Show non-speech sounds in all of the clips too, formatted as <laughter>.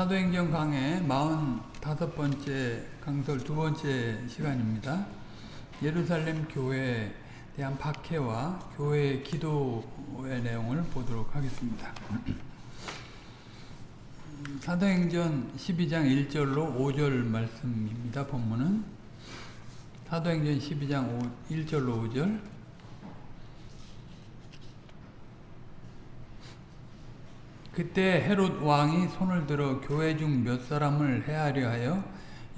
사도행전 강의 45번째 강설 두 번째 시간입니다. 예루살렘 교회에 대한 박해와 교회의 기도의 내용을 보도록 하겠습니다. 사도행전 12장 1절로 5절 말씀입니다. 본문은 사도행전 12장 1절로 5절 그때 헤롯 왕이 손을 들어 교회 중 몇 사람을 해하려 하여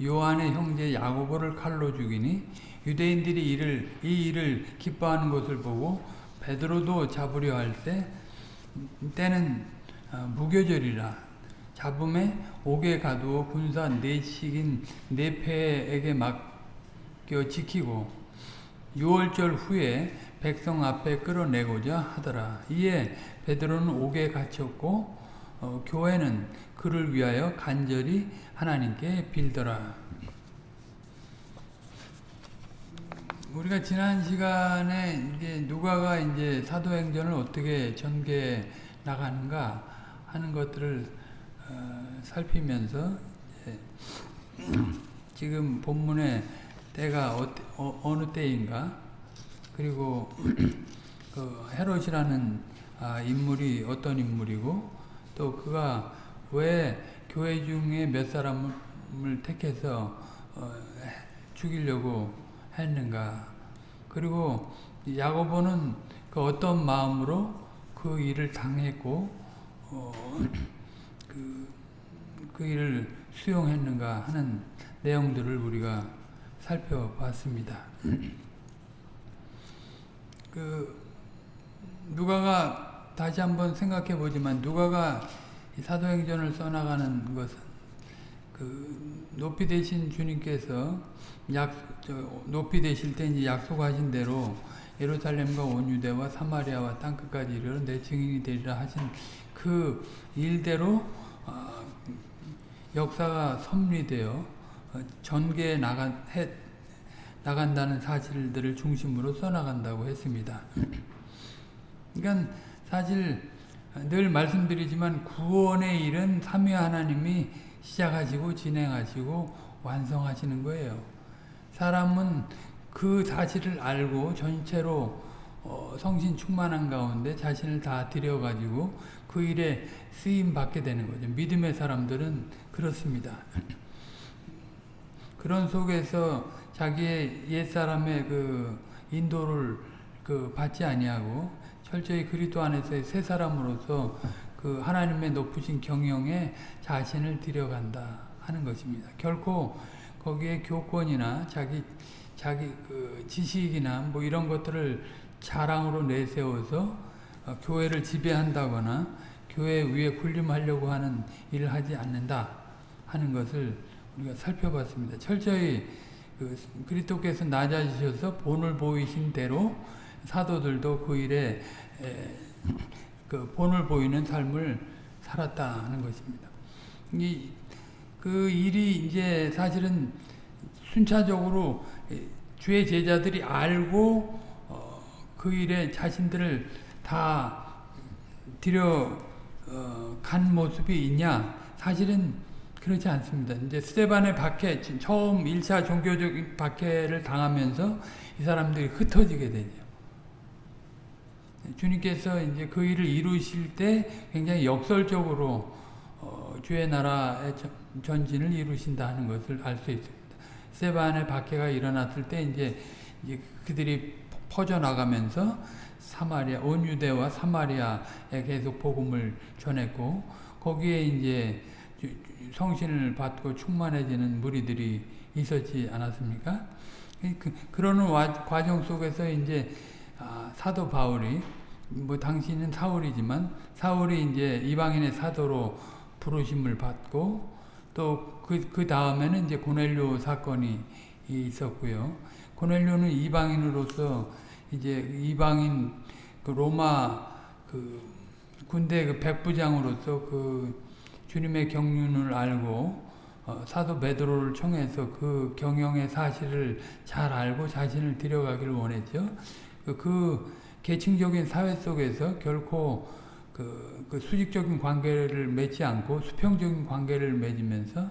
요한의 형제 야고보를 칼로 죽이니 유대인들이 이를 이 일을 기뻐하는 것을 보고 베드로도 잡으려 할 때 때는 무교절이라 잡음에 옥에 가두어 군사 네식인 네패에게 맡겨 지키고 유월절 후에 백성 앞에 끌어내고자 하더라. 이에 베드로는 옥에 갇혔고 어, 교회는 그를 위하여 간절히 하나님께 빌더라. 우리가 지난 시간에 이제 누가가 이제 사도행전을 어떻게 전개 나가는가 하는 것들을 어, 살피면서 <clears throat> 지금 본문의 때가 어, 느 때인가 그리고 <clears throat> 그 헤롯이라는 아, 인물이 어떤 인물이고 또 그가 왜 교회 중에 몇 사람을 택해서 어, 죽이려고 했는가 그리고 야고보는 그 어떤 마음으로 그 일을 당했고 어, <clears throat> 그, 그 일을 수용했는가 하는 내용들을 우리가 살펴봤습니다. <clears throat> 그 누가가 다시 한번 생각해 보지만 누가가 사도행전을 써나가는 것은 그 높이 되신 주님께서 약 높이 되실 때 이제 약속하신 대로 예루살렘과 온 유대와 사마리아와 땅 끝까지 이르러 내 증인이 되리라 하신 그 일대로 어, 역사가 섭리되어 어, 전개해 나간 해, 나간다는 사실들을 중심으로 써나간다고 했습니다. 그러니까 사실 늘 말씀드리지만 구원의 일은 삼위 하나님이 시작하시고 진행하시고 완성하시는 거예요. 사람은 그 사실을 알고 전체로 어, 성신 충만한 가운데 자신을 다 들여가지고 그 일에 쓰임 받게 되는 거죠. 믿음의 사람들은 그렇습니다. <clears throat> 그런 속에서 자기의 옛사람의 그 인도를 그 받지 아니하고 철저히 그리스도 안에서의 새 사람으로서 그 하나님의 높으신 경영에 자신을 들여간다 하는 것입니다. 결코 거기에 교권이나 자기 자기 그 지식이나 뭐 이런 것들을 자랑으로 내세워서 어, 교회를 지배한다거나 교회 위에 군림하려고 하는 일을 하지 않는다 하는 것을 우리가 살펴봤습니다. 철저히 그 그리스도께서 낮아지셔서 본을 보이신 대로 사도들도 그 일에 그 본을 보이는 삶을 살았다 하는 것입니다. 이, 그 일이 이제 사실은 순차적으로 주의 제자들이 알고 어, 그 일에 자신들을 다 들여 어, 간 모습이 있냐? 사실은 그렇지 않습니다. 이제 스테반의 박해, 처음 1차 종교적인 박해를 당하면서 이 사람들이 흩어지게 되죠. 주님께서 이제 그 일을 이루실 때 굉장히 역설적으로 어, 주의 나라의 전진을 이루신다 하는 것을 알 수 있습니다. 세반의 박해가 일어났을 때 이제, 이제 그들이 퍼져나가면서 사마리아, 온 유대와 사마리아에 계속 복음을 전했고 거기에 이제 성신을 받고 충만해지는 무리들이 있었지 않았습니까? 그, 그러는 과정 속에서 이제 아, 사도 바울이 뭐 당신은 사울이지만 사울이 이제 이방인의 사도로 부르심을 받고 또그그 다음에는 이제 고넬료 사건이 있었고요. 고넬료는 이방인으로서 이제 이방인 그 로마 그 군대 그 백부장으로서 그 주님의 경륜을 알고 어, 사도 베드로를 청해서 그 경영의 사실을 잘 알고 자신을 들여가기를 원했죠. 그, 그 계층적인 사회 속에서 결코 그, 그 수직적인 관계를 맺지 않고 수평적인 관계를 맺으면서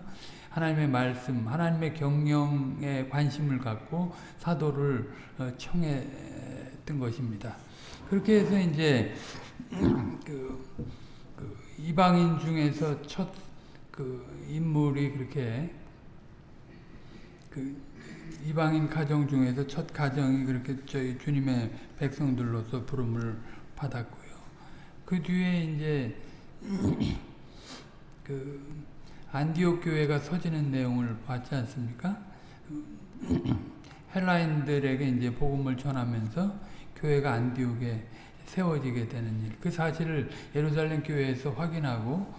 하나님의 말씀, 하나님의 경영에 관심을 갖고 사도를 어, 청했던 것입니다. 그렇게 해서 이제 <clears throat> 그, 그 이방인 중에서 첫 그 인물이 그렇게 그 이방인 가정 중에서 첫 가정이 그렇게 저희 주님의 백성들로서 부름을 받았고요. 그 뒤에 이제 <clears throat> 그 안디옥 교회가 서지는 내용을 봤지 않습니까? <clears throat> 헬라인들에게 이제 복음을 전하면서 교회가 안디옥에 세워지게 되는 일. 그 사실을 예루살렘 교회에서 확인하고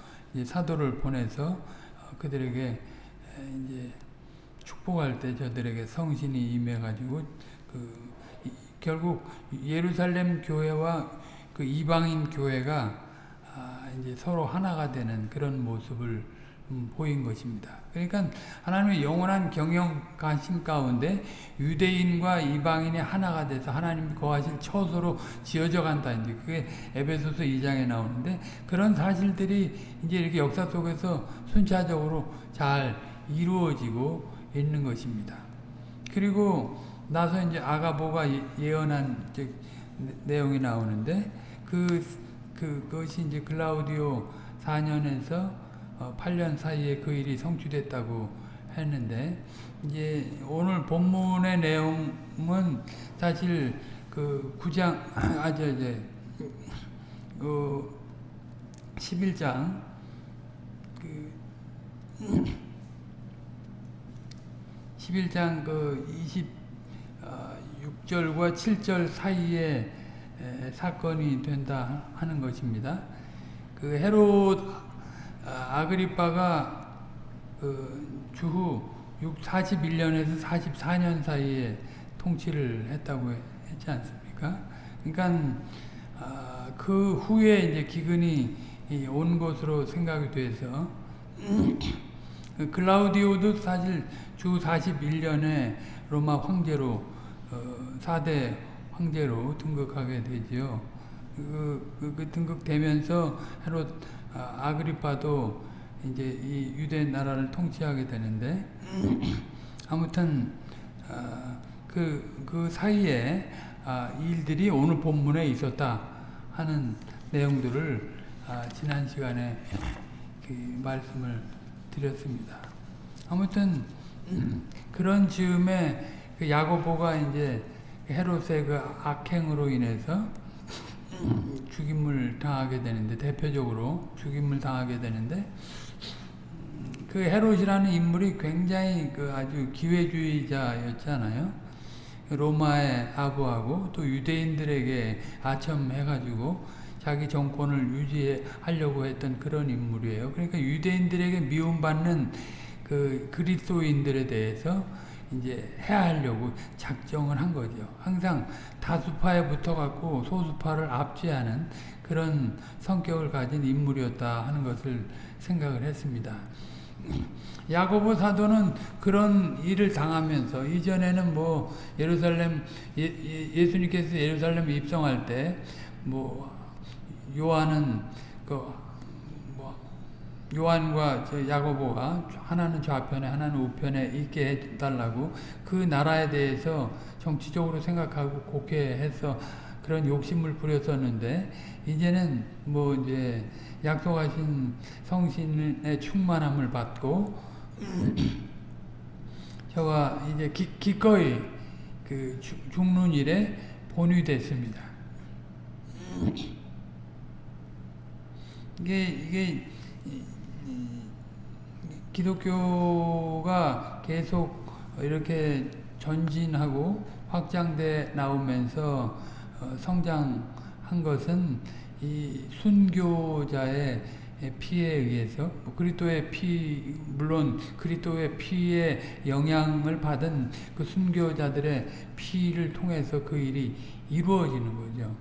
사도를 보내서 그들에게 이제 축복할 때 저들에게 성신이 임해가지고 그 결국 예루살렘 교회와 그 이방인 교회가 아 이제 서로 하나가 되는 그런 모습을 음 보인 것입니다. 그러니까 하나님의 영원한 경영 관심 가운데 유대인과 이방인이 하나가 돼서 하나님 거하실 처소로 지어져 간다. 이제 그게 에베소서 2장에 나오는데 그런 사실들이 이제 이렇게 역사 속에서 순차적으로 잘 이루어지고 있는 것입니다. 그리고 나서 이제 아가보가 예언한 내용이 나오는데 그, 그, 그것이 이제 글라우디오 4년에서 8년 사이에 그 일이 성취됐다고 했는데, 이제 오늘 본문의 내용은 사실 그 9장, 아, 저, 이제, 그 11장, 그, 11장 그 26절과 7절 사이에 사건이 된다 하는 것입니다. 그 헤롯 아그리빠가 그 주후 41년에서 44년 사이에 통치를 했다고 했지 않습니까? 그러니까 그 후에 이제 기근이 온 것으로 생각이 돼서 그 클라우디오도 사실 주 41년에 로마 황제로 어, 4대 황제로 등극하게 되지요. 그, 그, 그 등극되면서 헤롯 아 그리파도 이제 이 유대 나라를 통치하게 되는데 아무튼 그, 그 사이에 일들이 오늘 본문에 있었다 하는 내용들을 지난 시간에 그 말씀을 드렸습니다. 아무튼 그런 즈음에 그 야고보가 이제 헤롯의 그 악행으로 인해서 죽임을 당하게 되는데 대표적으로 죽임을 당하게 되는데 그 헤롯이라는 인물이 굉장히 그 아주 기회주의자였잖아요. 로마의 아부하고 또 유대인들에게 아첨해가지고 자기 정권을 유지하려고 했던 그런 인물이에요. 그러니까 유대인들에게 미움받는 그 그리스도인들에 대해서 이제 해하려고 작정을 한 거죠. 항상 다수파에 붙어갖고 소수파를 압제하는 그런 성격을 가진 인물이었다 하는 것을 생각을 했습니다. 야고보 사도는 그런 일을 당하면서 이전에는 뭐 예루살렘 예, 수님께서 예루살렘 입성할 때 뭐 요한은 그 요한과 야고보가 하나는 좌편에 하나는 우편에 있게 해달라고 그 나라에 대해서 정치적으로 생각하고 곡해해서 그런 욕심을 부렸었는데 이제는 뭐 이제 약속하신 성신의 충만함을 받고 <clears throat> 저가 이제 기, 기꺼이 그 죽는 일에 본위됐습니다. <clears throat> 이게 이게 기독교가 계속 이렇게 전진하고 확장돼 나오면서 어, 성장한 것은 이 순교자의 피에 의해서 뭐 그리스도의 피 물론 그리스도의 피에 영향을 받은 그 순교자들의 피를 통해서 그 일이 이루어지는 거죠.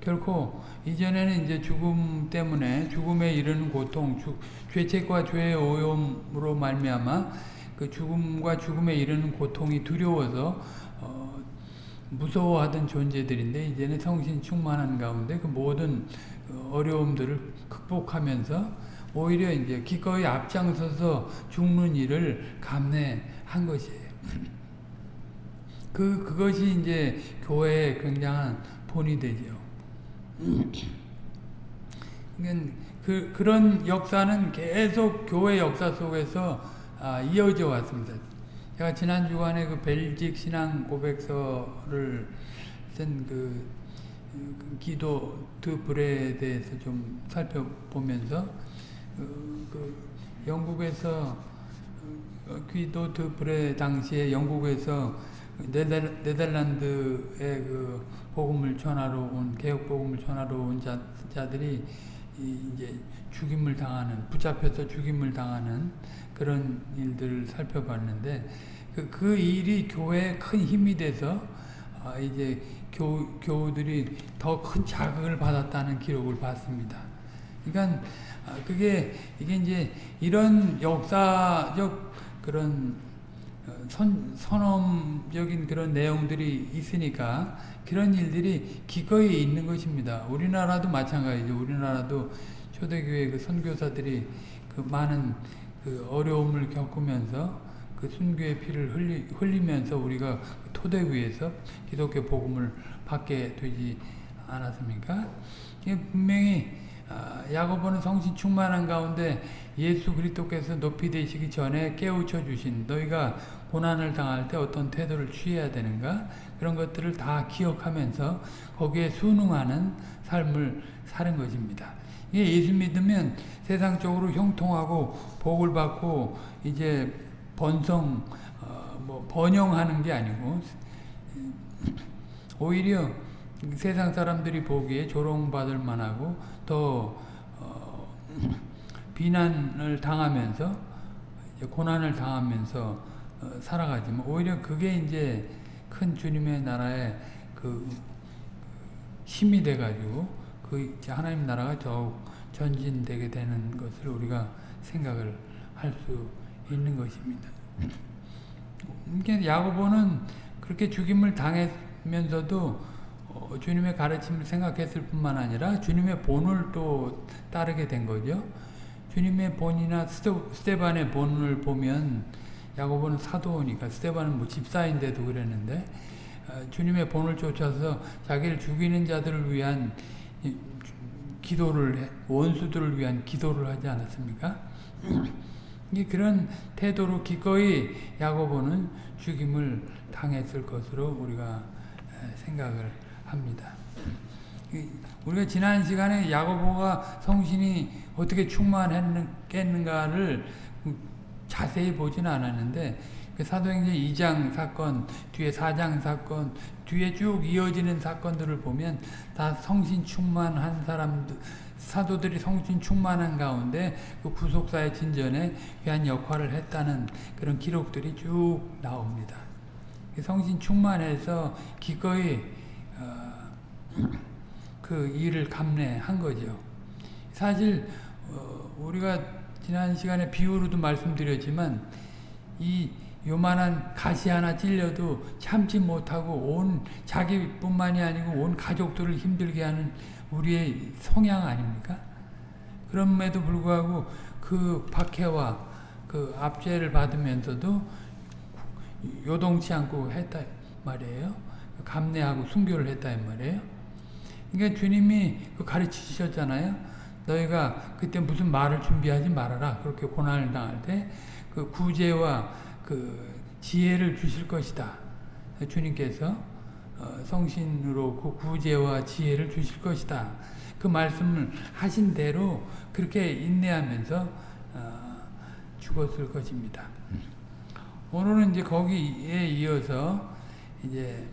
결코 이전에는 이제 죽음 때문에 죽음에 이르는 고통, 주, 죄책과 죄의 오염으로 말미암아 그 죽음과 죽음에 이르는 고통이 두려워서 어, 무서워하던 존재들인데 이제는 성신 충만한 가운데 그 모든 어려움들을 극복하면서 오히려 이제 기꺼이 앞장서서 죽는 일을 감내한 것이에요. 그 그것이 이제 교회의 굉장한 본이 되죠. 그 그런 역사는 계속 교회 역사 속에서 아, 이어져 왔습니다. 제가 지난 주간에 그 벨직 신앙 고백서를 쓴그 그 기도 드불에 대해서 좀 살펴보면서 그, 그 영국에서 기도 드불에 당시에 영국에서 네덜, 네덜란드의 그 복음을 전하러 온 개혁 복음을 전하러 온 자, 자들이 이제 죽임을 당하는 붙잡혀서 죽임을 당하는 그런 일들을 살펴봤는데 그, 그 일이 교회에 큰 힘이 돼서 아, 이제 교, 교우들이 더 큰 자극을 받았다는 기록을 봤습니다. 그러니까 아, 그게 이게 이제 이런 역사적 그런 어, 선, 선험적인 그런 내용들이 있으니까 그런 일들이 기꺼이 있는 것입니다. 우리나라도 마찬가지죠. 우리나라도 초대교회 그 선교사들이 그 많은 그 어려움을 겪으면서 그 순교의 피를 흘리, 흘리면서 우리가 토대 위에서 기독교 복음을 받게 되지 않았습니까? 분명히 아, 야고보는 성신 충만한 가운데 예수 그리스도께서 높이 되시기 전에 깨우쳐 주신 너희가 고난을 당할 때 어떤 태도를 취해야 되는가 그런 것들을 다 기억하면서 거기에 순응하는 삶을 사는 것입니다. 이게 예수 믿으면 세상적으로 형통하고 복을 받고 이제 번성 어, 뭐 번영하는 게 아니고 오히려 세상 사람들이 보기에 조롱받을 만하고 더 어, 비난을 당하면서 고난을 당하면서 어, 살아가지만 오히려 그게 이제 큰 주님의 나라의 그 힘이 돼가지고 그 하나님 나라가 더욱 전진되게 되는 것을 우리가 생각을 할 수 있는 것입니다. 그러니까 야고보는 그렇게 죽임을 당했면서도 어, 주님의 가르침을 생각했을 뿐만 아니라 주님의 본을 또 따르게 된 거죠. 주님의 본이나 스테반의 본을 보면 야고보는 사도니까 스테반은 뭐 집사인데도 그랬는데 어, 주님의 본을 쫓아서 자기를 죽이는 자들을 위한 기도를 원수들을 위한 기도를 하지 않았습니까? <clears throat> 그런 태도로 기꺼이 야고보는 죽임을 당했을 것으로 우리가 생각을 합니다. 우리가 지난 시간에 야고보가 성신이 어떻게 충만했겠는가를 자세히 보지는 않았는데 그 사도행전 2장 사건, 뒤에 4장 사건, 뒤에 쭉 이어지는 사건들을 보면 다 성신 충만한 사람들, 사도들이 성신 충만한 가운데 그 구속사의 진전에 귀한 역할을 했다는 그런 기록들이 쭉 나옵니다. 성신 충만해서 기꺼이 어, <clears throat> 그 일을 감내한 거죠. 사실 어, 우리가 지난 시간에 비유로도 말씀드렸지만 이 요만한 가시 하나 찔려도 참지 못하고 온 자기뿐만이 아니고 온 가족들을 힘들게 하는 우리의 성향 아닙니까? 그럼에도 불구하고 그 박해와 그 압제를 받으면서도 요동치 않고 했다 말이에요. 감내하고 순교를 했다 말이에요. 그러니까 주님이 그 가르치셨잖아요. 너희가 그때 무슨 말을 준비하지 말아라. 그렇게 고난을 당할 때 그 구제와 그 지혜를 주실 것이다. 주님께서 어, 성신으로 그 구제와 지혜를 주실 것이다. 그 말씀을 하신 대로 그렇게 인내하면서 어, 죽었을 것입니다. 오늘은 이제 거기에 이어서 이제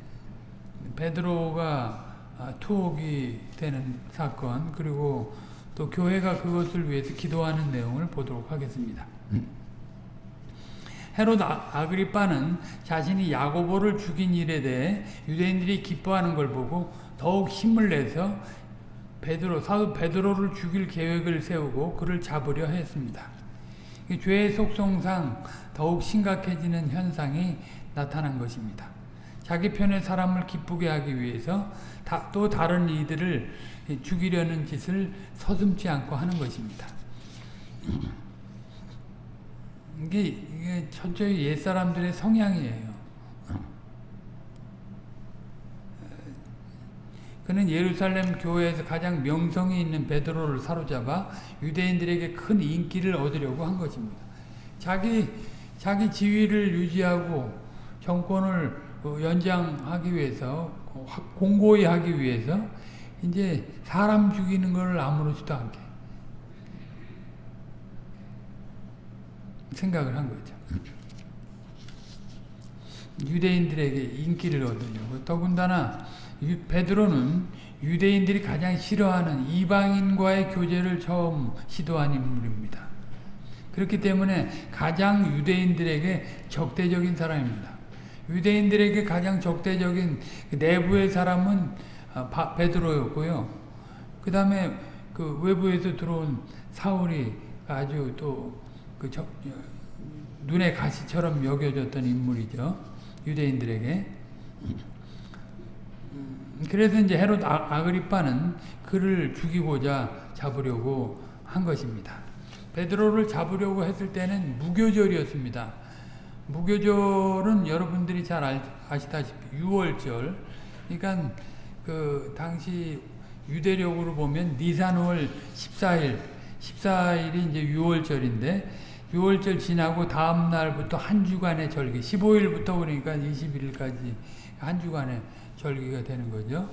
베드로가 아, 투옥이 되는 사건 그리고 또 교회가 그것을 위해서 기도하는 내용을 보도록 하겠습니다. 헤롯 아, 아그리빠는 자신이 야고보를 죽인 일에 대해 유대인들이 기뻐하는 걸 보고 더욱 힘을 내서 베드로 사도 베드로를 죽일 계획을 세우고 그를 잡으려 했습니다. 죄의 속성상 더욱 심각해지는 현상이 나타난 것입니다. 자기 편의 사람을 기쁘게 하기 위해서 다, 또 다른 이들을 죽이려는 짓을 서슴지 않고 하는 것입니다. 이게, 이게 철저히 옛사람들의 성향이에요. 그는 예루살렘 교회에서 가장 명성이 있는 베드로를 사로잡아 유대인들에게 큰 인기를 얻으려고 한 것입니다. 자기 자기 지위를 유지하고 정권을 어, 연장하기 위해서 공고히 하기 위해서 이제 사람 죽이는 걸 아무렇지도 않게 생각을 한 거죠. 유대인들에게 인기를 얻으려고 더군다나 베드로는 유대인들이 가장 싫어하는 이방인과의 교제를 처음 시도한 인물입니다. 그렇기 때문에 가장 유대인들에게 적대적인 사람입니다. 유대인들에게 가장 적대적인 내부의 사람은 아, 베드로였고요. 그 다음에 그 외부에서 들어온 사울이 아주 또그 눈에 가시처럼 여겨졌던 인물이죠. 유대인들에게. 그래서 이제 헤롯 아, 아그리빠는 그를 죽이고자 잡으려고 한 것입니다. 베드로를 잡으려고 했을 때는 무교절이었습니다. 무교절은 여러분들이 잘 아시다시피 6월절 그러니까 그 당시 유대력으로 보면 니산월 14일 14일이 이제 6월절인데 6월절 지나고 다음 날부터 한 주간의 절기 15일부터 그러니까 21일까지 한 주간의 절기가 되는 거죠.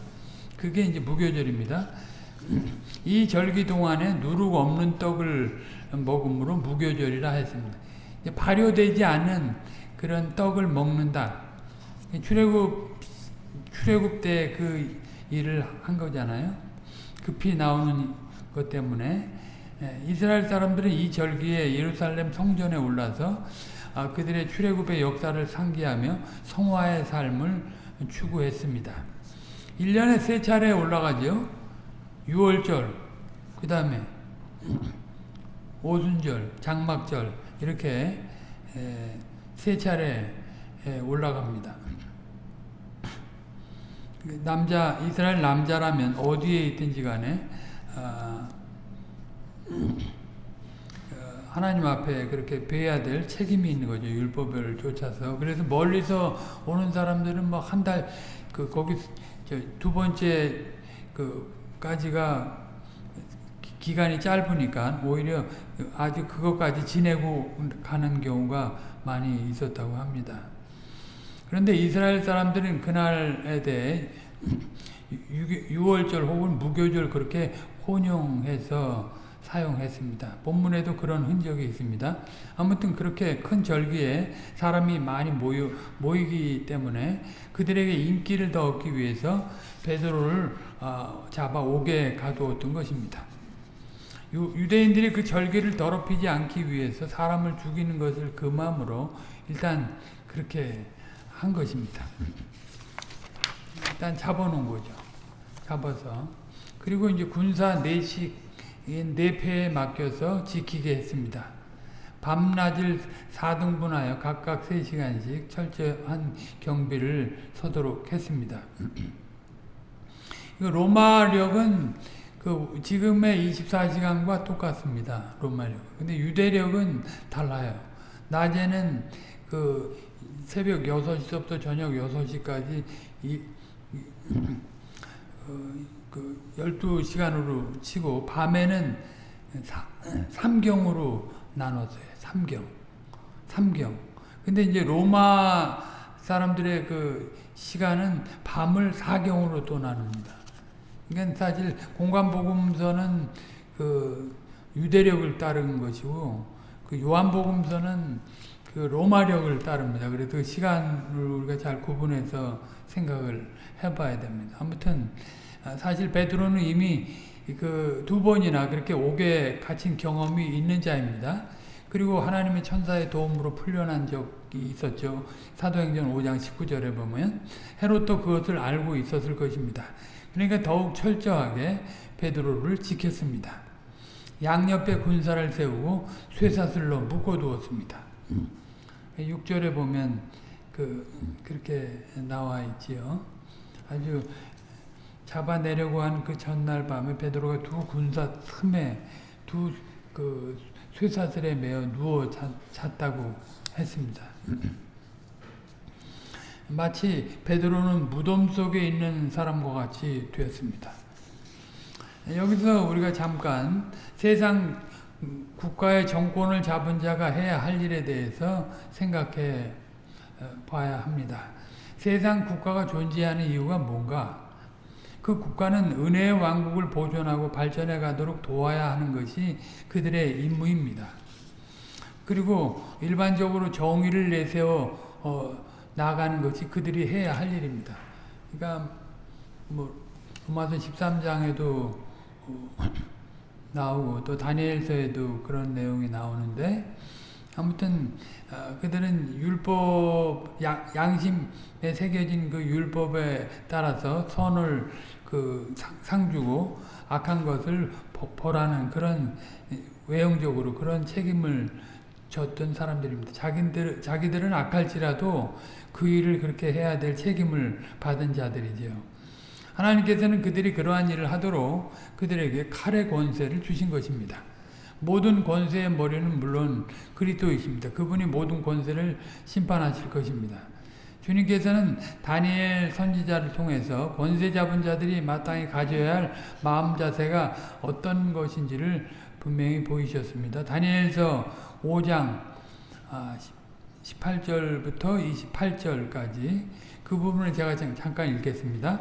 그게 이제 무교절입니다. 이 절기 동안에 누룩 없는 떡을 먹음으로 무교절이라 했습니다. 발효되지 않은 그런 떡을 먹는다. 출애굽 출애굽 때 그 일을 한 거잖아요. 급히 나오는 것 때문에 예, 이스라엘 사람들은 이 절기에 예루살렘 성전에 올라서 아, 그들의 출애굽의 역사를 상기하며 성화의 삶을 추구했습니다. 1년에 세 차례 올라가죠. 6월절, 그 다음에 오순절, 장막절 이렇게 세 차례 올라갑니다. 남자 이스라엘 남자라면 어디에 있든지 간에 아, 어, 하나님 앞에 그렇게 배야 될 책임이 있는 거죠. 율법을 쫓아서. 그래서 멀리서 오는 사람들은 뭐 한 달, 그, 거기, 두 번째, 그, 까지가 기간이 짧으니까 오히려 아주 그것까지 지내고 가는 경우가 많이 있었다고 합니다. 그런데 이스라엘 사람들은 그날에 대해 6월절 혹은 무교절 그렇게 혼용해서 사용했습니다. 본문에도 그런 흔적이 있습니다. 아무튼 그렇게 큰 절기에 사람이 많이 모여, 모이기 때문에 그들에게 인기를 더 얻기 위해서 베드로를 어, 잡아 옥에 가두었던 것입니다. 유, 대인들이 그 절기를 더럽히지 않기 위해서 사람을 죽이는 것을 금함으로 일단 그렇게 한 것입니다. 일단 잡아놓은 거죠. 잡아서. 그리고 이제 군사 내식 내패에 맡겨서 지키게 했습니다. 밤낮을 4등분하여 각각 3시간씩 철저한 경비를 서도록 했습니다. 로마력은 그 지금의 24시간과 똑같습니다. 로마력. 근데 유대력은 달라요. 낮에는 그 새벽 6시부터 저녁 6시까지 이, 이, 어, 그 12시간으로 치고 밤에는 3경으로 나눴어요. 3경. 3경. 근데 이제 로마 사람들의 그 시간은 밤을 4경으로 또 나눕니다. 그러니까 사실 공간복음서는 그 유대력을 따른 것이고 그 요한복음서는 그 로마력을 따릅니다. 그래서 그 시간을 우리가 잘 구분해서 생각을 해봐야 됩니다. 아무튼 아, 사실 베드로는 이미 그 두 번이나 그렇게 옥에 갇힌 경험이 있는 자입니다. 그리고 하나님의 천사의 도움으로 풀려난 적이 있었죠. 사도행전 5장 19절에 보면 헤롯도 그것을 알고 있었을 것입니다. 그러니까 더욱 철저하게 베드로를 지켰습니다. 양옆에 군사를 세우고 쇠사슬로 묶어두었습니다. 6절에 보면 그 그렇게 나와 있지요. 아주 잡아내려고 한 그 전날 밤에 베드로가 두 군사 틈에 두 그 쇠사슬에 매어 누워 잤, 잤다고 했습니다. <clears throat> 마치 베드로는 무덤 속에 있는 사람과 같이 되었습니다. 여기서 우리가 잠깐 세상 국가의 정권을 잡은 자가 해야 할 일에 대해서 생각해 봐야 합니다. 세상 국가가 존재하는 이유가 뭔가? 그 국가는 은혜의 왕국을 보존하고 발전해 가도록 도와야 하는 것이 그들의 임무입니다. 그리고 일반적으로 정의를 내세워 어, 나가는 것이 그들이 해야 할 일입니다. 그러니까 뭐 로마서 13장에도 어, 나오고 또 다니엘서에도 그런 내용이 나오는데 아무튼 어, 그들은 율법 양, 양심에 새겨진 그 율법에 따라서 선을 그 상, 주고 악한 것을 벌하는 그런 외형적으로 그런 책임을 졌던 사람들입니다. 자기들, 자기들은 악할지라도 그 일을 그렇게 해야 될 책임을 받은 자들이죠. 하나님께서는 그들이 그러한 일을 하도록 그들에게 칼의 권세를 주신 것입니다. 모든 권세의 머리는 물론 그리스도이십니다. 그분이 모든 권세를 심판하실 것입니다. 주님께서는 다니엘 선지자를 통해서 권세 잡은 자들이 마땅히 가져야 할 마음 자세가 어떤 것인지를 분명히 보이셨습니다. 다니엘서 5장 18절부터 28절까지 그 부분을 제가 잠깐 읽겠습니다.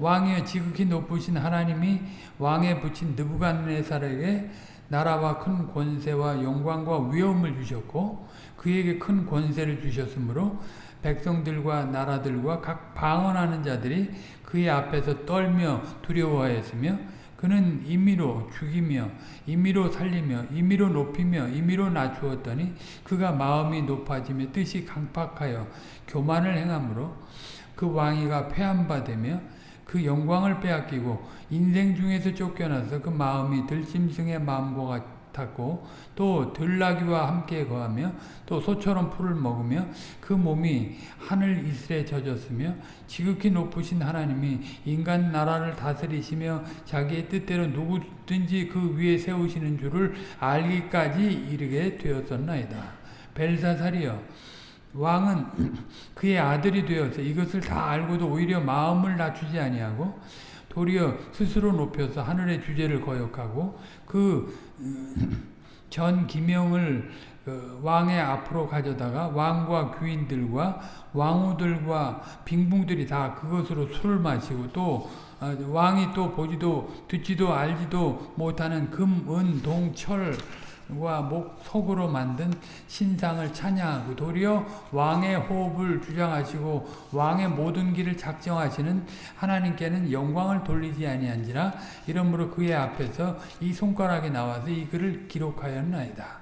왕이여 지극히 높으신 하나님이 왕에 붙인 느부갓네살에게 나라와 큰 권세와 영광과 위엄을 주셨고 그에게 큰 권세를 주셨으므로 백성들과 나라들과 각 방언하는 자들이 그의 앞에서 떨며 두려워하였으며 그는 임의로 죽이며 임의로 살리며 임의로 높이며 임의로 낮추었더니 그가 마음이 높아지며 뜻이 강팍하여 교만을 행함으로 그 왕위가 폐함받으며 그 영광을 빼앗기고 인생 중에서 쫓겨나서 그 마음이 들짐승의 마음과 같았고 또 들나귀와 함께 거하며 또 소처럼 풀을 먹으며 그 몸이 하늘 이슬에 젖었으며 지극히 높으신 하나님이 인간 나라를 다스리시며 자기의 뜻대로 누구든지 그 위에 세우시는 줄을 알기까지 이르게 되었었나이다. 벨사살이여 왕은 그의 아들이 되어서 이것을 다 알고도 오히려 마음을 낮추지 아니하고 도리어 스스로 높여서 하늘의 주제를 거역하고 그전 어, 기명을 그 왕의 앞으로 가져다가 왕과 귀인들과 왕후들과 빙봉들이 다 그것으로 술을 마시고 또 어, 왕이 또 보지도 듣지도 알지도 못하는 금, 은, 동, 철 목, 속으로 만든 신상을 찬양하고 도리어 왕의 호흡을 주장하시고 왕의 모든 길을 작정하시는 하나님께는 영광을 돌리지 아니한지라 이러므로 그의 앞에서 이 손가락이 나와서 이 글을 기록하였나이다.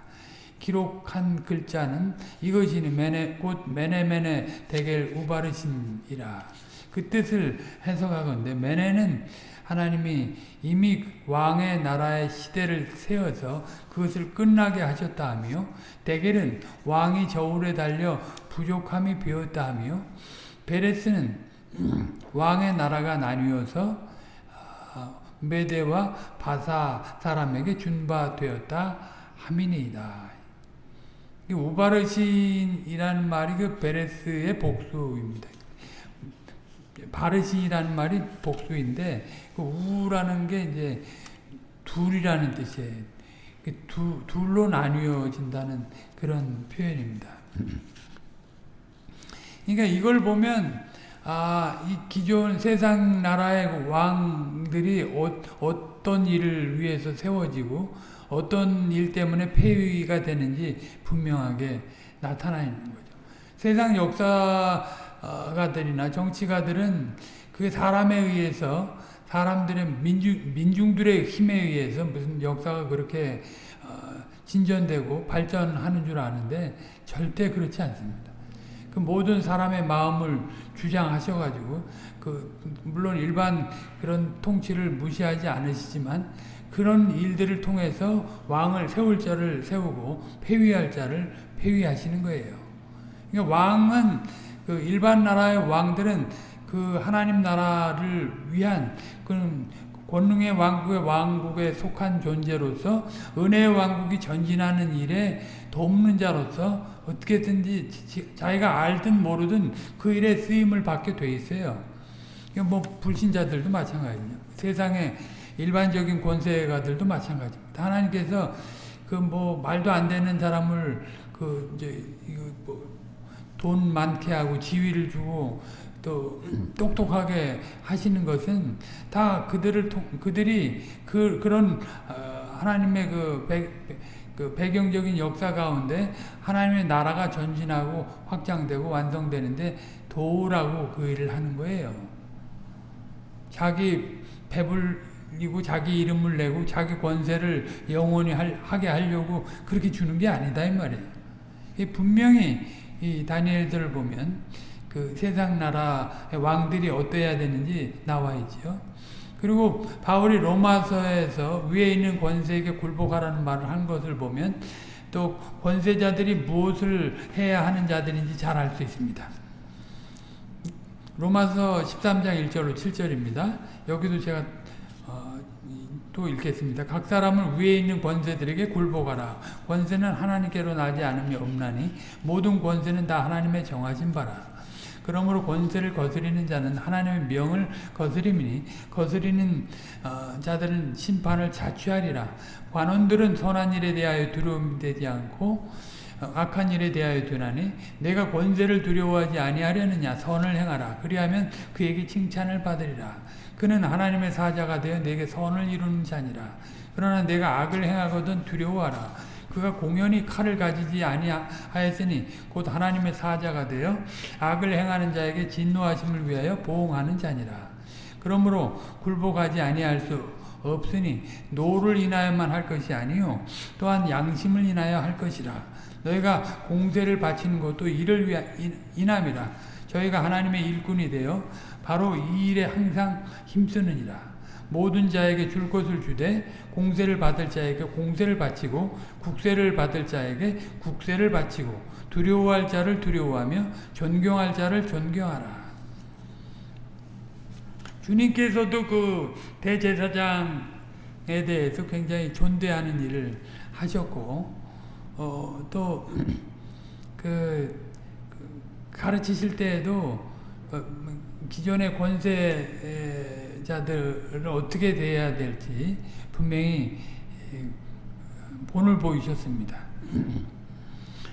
기록한 글자는 이것이니 메네, 곧 메네메네 대겔 우바르신이라. 그 뜻을 해석하건대 메네는 하나님이 이미 왕의 나라의 시대를 세워서 그것을 끝나게 하셨다 하며 대겔은 왕이 저울에 달려 부족함이 비었다 하며 베레스는 <clears throat> 왕의 나라가 나뉘어서 아, 메대와 바사 사람에게 준바되었다 함이니이다. 우바르신이라는 말이 그 베레스의 복수입니다. 바르신이라는 말이 복수인데 그 우라는 게 이제 둘이라는 뜻이에요. 그 두, 둘로 나뉘어진다는 그런 표현입니다. 그러니까 이걸 보면 아, 이 기존 세상 나라의 그 왕들이 어, 어떤 일을 위해서 세워지고 어떤 일 때문에 폐위가 되는지 분명하게 나타나 있는 거죠. 세상 역사 가들이나 정치가들은 그 사람에 의해서 사람들의 민중, 민중들의 힘에 의해서 무슨 역사가 그렇게 어, 진전되고 발전하는 줄 아는데 절대 그렇지 않습니다. 그 모든 사람의 마음을 주장하셔가지고 그 물론 일반 그런 통치를 무시하지 않으시지만 그런 일들을 통해서 왕을 세울 자를 세우고 폐위할 자를 폐위하시는 거예요. 그러니까 왕은 그 일반 나라의 왕들은 그 하나님 나라를 위한 그런 권능의 왕국의 왕국에 속한 존재로서 은혜의 왕국이 전진하는 일에 돕는 자로서 어떻게든지 자기가 알든 모르든 그 일에 쓰임을 받게 돼 있어요. 뭐 불신자들도 마찬가지죠. 세상에 일반적인 권세가들도 마찬가지입니다. 하나님께서 그 뭐 말도 안 되는 사람을 그 이제 뭐 돈 많게 하고 지위를 주고 또 <clears throat> 똑똑하게 하시는 것은 다 그들을 통, 그들이 그 그런 어, 하나님의 그, 배, 그 배경적인 역사 가운데 하나님의 나라가 전진하고 확장되고 완성되는데 도우라고 그 일을 하는 거예요. 자기 배불리고 자기 이름을 내고 자기 권세를 영원히 할, 하게 하려고 그렇게 주는 게 아니다 이 말이에요. 분명히 이 다니엘들을 보면 그 세상 나라의 왕들이 어떠해야 되는지 나와 있죠. 그리고 바울이 로마서에서 위에 있는 권세에게 굴복하라는 말을 한 것을 보면 또 권세자들이 무엇을 해야 하는 자들인지 잘 알 수 있습니다. 로마서 13장 1절로 7절입니다. 여기도 제가 어, 또 읽겠습니다. 각 사람은 위에 있는 권세들에게 굴복하라. 권세는 하나님께로 나지 않음이 없나니 모든 권세는 다 하나님의 정하신 바라. 그러므로 권세를 거스리는 자는 하나님의 명을 거스림이니 거스리는 어, 자들은 심판을 자취하리라. 관원들은 선한 일에 대하여 두려움되지 않고 어, 악한 일에 대하여 두나니 내가 권세를 두려워하지 아니하려느냐 선을 행하라. 그리하면 그에게 칭찬을 받으리라. 그는 하나님의 사자가 되어 내게 선을 이루는 자니라. 그러나 내가 악을 행하거든 두려워하라. 그가 공연히 칼을 가지지 아니하였으니 곧 하나님의 사자가 되어 악을 행하는 자에게 진노하심을 위하여 보응하는 자니라. 그러므로 굴복하지 아니할 수 없으니 노를 인하여만 할 것이 아니요 또한 양심을 인하여 할 것이라. 너희가 공세를 바치는 것도 이를 위하 인함이라. 저희가 하나님의 일꾼이 되어 바로 이 일에 항상 힘쓰느니라. 모든 자에게 줄 것을 주되 공세를 받을 자에게 공세를 바치고 국세를 받을 자에게 국세를 바치고 두려워할 자를 두려워하며 존경할 자를 존경하라. 주님께서도 그 대제사장에 대해서 굉장히 존대하는 일을 하셨고 어, 또그 <clears throat> 그 가르치실 때에도 어, 기존의 권세자들을 어떻게 대해야 될지 분명히 본을 보이셨습니다. <clears throat>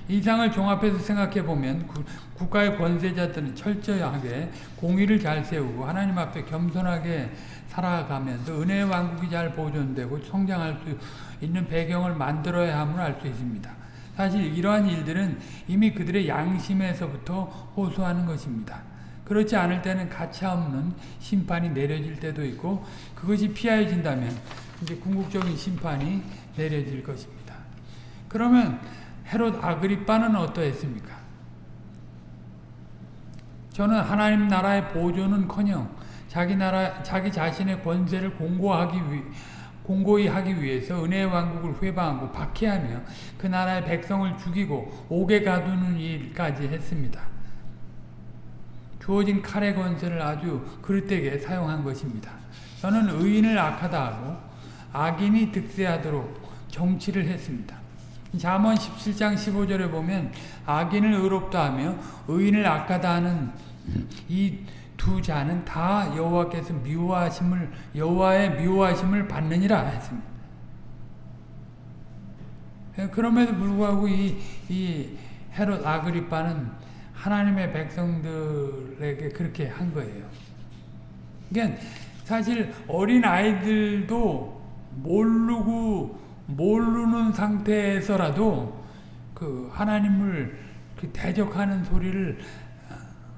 이상을 종합해서 생각해 보면 국가의 권세자들은 철저하게 공의를 잘 세우고 하나님 앞에 겸손하게 살아가면서 은혜의 왕국이 잘 보존되고 성장할 수 있는 배경을 만들어야 함을 알 수 있습니다. 사실 이러한 일들은 이미 그들의 양심에서부터 호소하는 것입니다. 그렇지 않을 때는 가차없는 심판이 내려질 때도 있고 그것이 피하여진다면 이제 궁극적인 심판이 내려질 것입니다. 그러면 헤롯 아그리빠는 어떠했습니까? 저는 하나님 나라의 보존은커녕 자기 나라 자기 자신의 권세를 공고하기 위 공고히 하기 위해서 은혜의 왕국을 회방하고 박해하며 그 나라의 백성을 죽이고 옥에 가두는 일까지 했습니다. 주어진 칼의 권세를 아주 그릇되게 사용한 것입니다. 저는 의인을 악하다 하고 악인이 득세하도록 정치를 했습니다. 잠언 17장 15절에 보면 악인을 의롭다 하며 의인을 악하다 하는 이 두 자는 다 여호와께서 미워하심을 여호와의 미워하심을 받느니라 했습니다. 그럼에도 불구하고 이, 이 헤롯 아그리빠는 하나님의 백성들에게 그렇게 한 거예요. 그러니까 사실 어린 아이들도 모르고 모르는 상태에서라도 그 하나님을 그 대적하는 소리를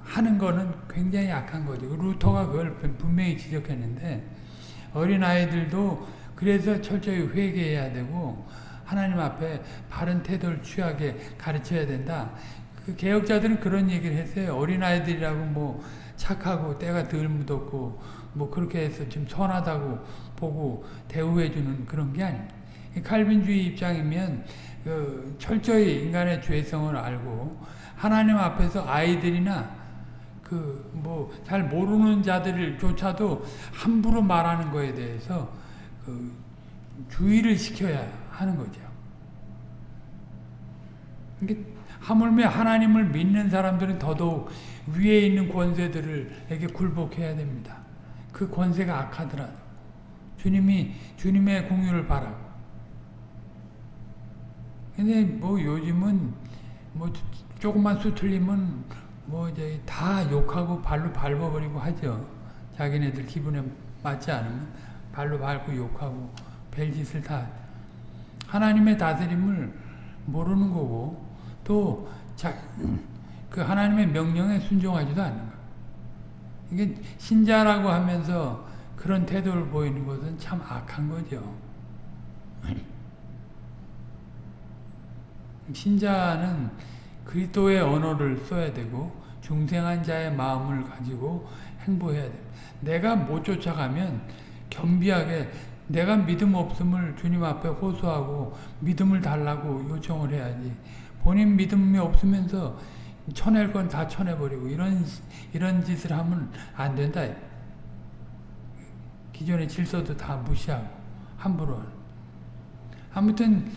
하는 거는 굉장히 약한 거죠. 루터가 그걸 분명히 지적했는데 어린 아이들도 그래서 철저히 회개해야 되고 하나님 앞에 바른 태도를 취하게 가르쳐야 된다. 그 개혁자들은 그런 얘기를 했어요. 어린 아이들이라고 뭐 착하고 때가 덜 묻었고 뭐 그렇게 해서 좀 선하다고 보고 대우해주는 그런 게 아닙니다. 칼빈주의 입장이면 그 철저히 인간의 죄성을 알고 하나님 앞에서 아이들이나 그 뭐 잘 모르는 자들조차도 함부로 말하는 거에 대해서 그 주의를 시켜야 하는 거죠. 이게 하물며 하나님을 믿는 사람들은 더더욱 위에 있는 권세들에게 굴복해야 됩니다. 그 권세가 악하더라도 주님이 주님의 공유를 바라고. 근데 뭐 요즘은 뭐 조금만 수틀리면 뭐 이제 다 욕하고 발로 밟아버리고 하죠. 자기네들 기분에 맞지 않으면 발로 밟고 욕하고 별짓을 다 하나님의 다스림을 모르는 거고 또그 하나님의 명령에 순종하지도 않는 거. 이게 신자라고 하면서 그런 태도를 보이는 것은 참 악한 거죠. 신자는 그리스도의 언어를 써야 되고 중생한 자의 마음을 가지고 행보해야 됩니다. 내가 못 쫓아가면 겸비하게 내가 믿음 없음을 주님 앞에 호소하고 믿음을 달라고 요청을 해야지. 본인 믿음이 없으면서 쳐낼 건 다 쳐내버리고 이런 이런 짓을 하면 안 된다. 기존의 질서도 다 무시하고 함부로. 아무튼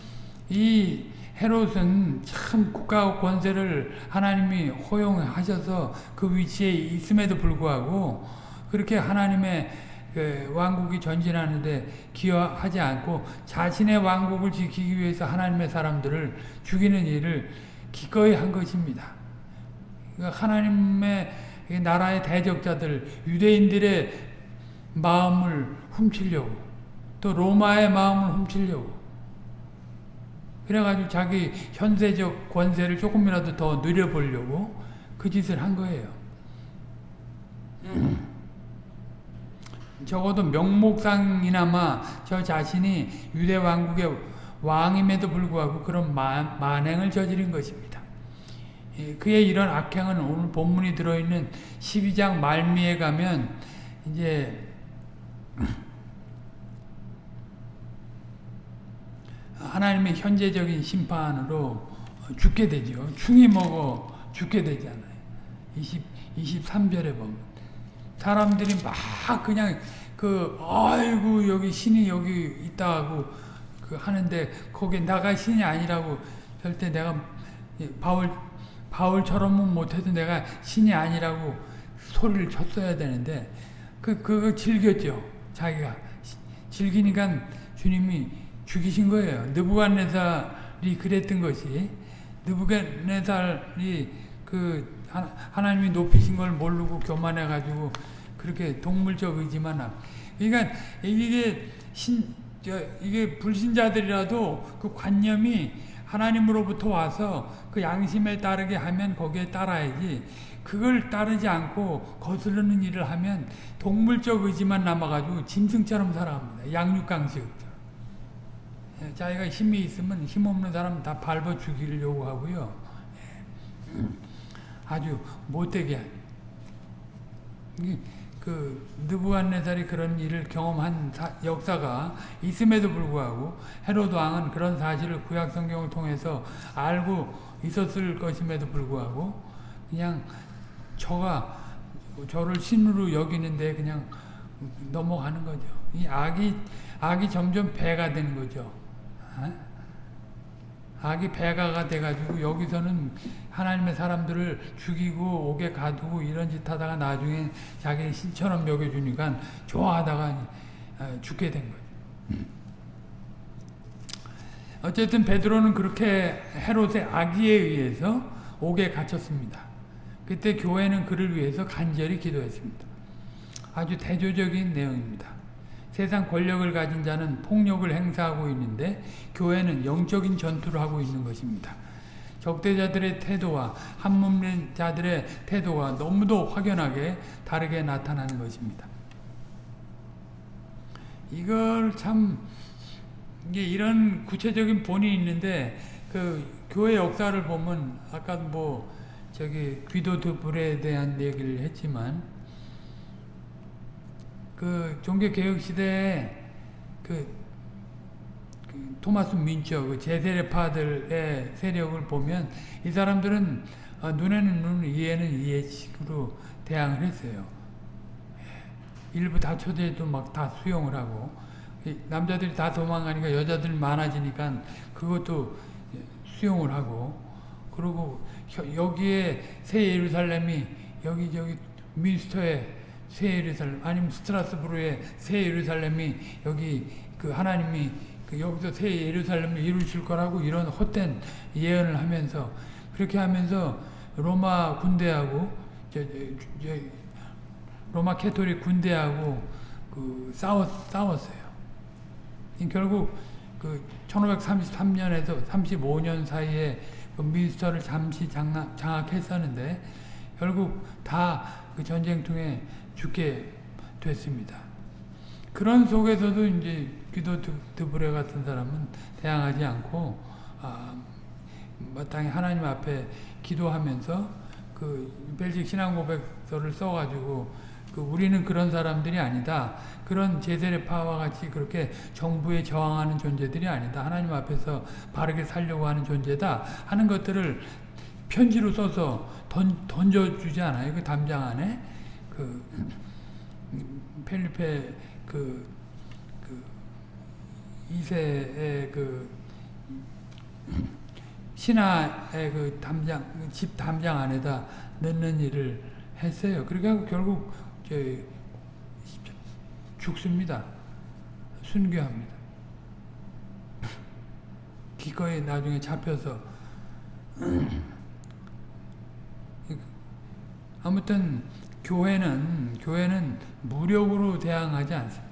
이 헤롯은 참 국가 권세를 하나님이 허용하셔서 그 위치에 있음에도 불구하고 그렇게 하나님의 그 왕국이 전진하는데 기여하지 않고 자신의 왕국을 지키기 위해서 하나님의 사람들을 죽이는 일을 기꺼이 한 것입니다. 그러니까 하나님의 나라의 대적자들, 유대인들의 마음을 훔치려고 또 로마의 마음을 훔치려고 그래가지고 자기 현세적 권세를 조금이라도 더 누려보려고 그 짓을 한 거예요. 적어도 명목상이나마 저 자신이 유대 왕국의 왕임에도 불구하고 그런 만, 만행을 저지른 것입니다. 예, 그의 이런 악행은 오늘 본문이 들어있는 12장 말미에 가면 이제 하나님의 현재적인 심판으로 죽게 되죠. 충이 먹어 죽게 되잖아요. 20, 23절에 보면. 사람들이 막 그냥 그, 아이고, 여기 신이 여기 있다고 그 하는데, 거기 나가 신이 아니라고 절대 내가 바울, 바울처럼은 못해도 내가 신이 아니라고 소리를 쳤어야 되는데, 그, 그거 즐겼죠. 자기가. 즐기니까 주님이 죽이신 거예요. 느부갓네살이 그랬던 것이 느부갓네살이 그 하나님이 높이신 걸 모르고 교만해 가지고 그렇게 동물적 의지만 그러니까 이게 신 이게 불신자들이라도 그 관념이 하나님으로부터 와서 그 양심에 따르게 하면 거기에 따라야지 그걸 따르지 않고 거스르는 일을 하면 동물적 의지만 남아가지고 짐승처럼 살아갑니다. 양육강식. 예, 자기가 힘이 있으면 힘없는 사람 다 밟아 죽이려고 하고요. 예. 아주 못되게 그 느부갓네살이 그런 일을 경험한 사, 역사가 있음에도 불구하고 헤로드 왕은 그런 사실을 구약 성경을 통해서 알고 있었을 것임에도 불구하고 그냥 저가 저를 신으로 여기는데 그냥 넘어가는 거죠. 이 악이 악이 점점 배가 되는 거죠. 어? 악이 배가가 돼가지고 여기서는 하나님의 사람들을 죽이고 옥에 가두고 이런 짓 하다가 나중에 자기를 신처럼 먹여주니까 좋아하다가 어, 죽게 된 거죠. 음. 어쨌든 베드로는 그렇게 헤롯의 악의에 의해서 옥에 갇혔습니다. 그때 교회는 그를 위해서 간절히 기도했습니다. 아주 대조적인 내용입니다. 세상 권력을 가진 자는 폭력을 행사하고 있는데 교회는 영적인 전투를 하고 있는 것입니다. 적대자들의 태도와 한몸된 자들의 태도가 너무도 확연하게 다르게 나타나는 것입니다. 이걸 참 이게 이런 구체적인 본이 있는데 그 교회 역사를 보면 아까 뭐 저기 귀도 드불에 대한 얘기를 했지만 그 종교 개혁 시대에 그, 그 토마스 민처 그 제세례파들의 세력을 보면 이 사람들은 아, 눈에는 눈, 이해는 이해식으로 대항을 했어요. 예. 일부 다처제도 막 다 수용을 하고 이 남자들이 다 도망가니까 여자들 많아지니까 그것도 수용을 하고 그리고 혀- 여기에 새 예루살렘이 여기 저기 민스터의 새 예루살렘 아니면 스트라스부르의 새 예루살렘이 여기 그 하나님이 그 여기서 새 예루살렘을 이루실 거라고 이런 헛된 예언을 하면서 그렇게 하면서 로마 군대하고 저, 저, 저, 로마 가톨릭 군대하고 그 싸웠, 싸웠어요. 결국 그 1533년에서 35년 사이에 그 민스터를 잠시 장악, 장악했었는데 결국 다 그 전쟁통에 죽게 됐습니다. 그런 속에서도 이제 귀도 드- 드브레 같은 사람은 대항하지 않고 아, 마땅히 하나님 앞에 기도하면서 그 벨직 신앙 고백서를 써가지고 그 우리는 그런 사람들이 아니다. 그런 제세례파와 같이 그렇게 정부에 저항하는 존재들이 아니다. 하나님 앞에서 바르게 살려고 하는 존재다. 하는 것들을 편지로 써서 던, 던져주지 않아요. 그 담장 안에 그 펠리페 그, 그 이세의 그 신하의 그 담장 집 담장 안에다 넣는 일을 했어요. 하고 결국 저 죽습니다. 순교합니다. 기꺼이 나중에 잡혀서 아무튼 교회는 교회는 무력으로 대항하지 않습니다.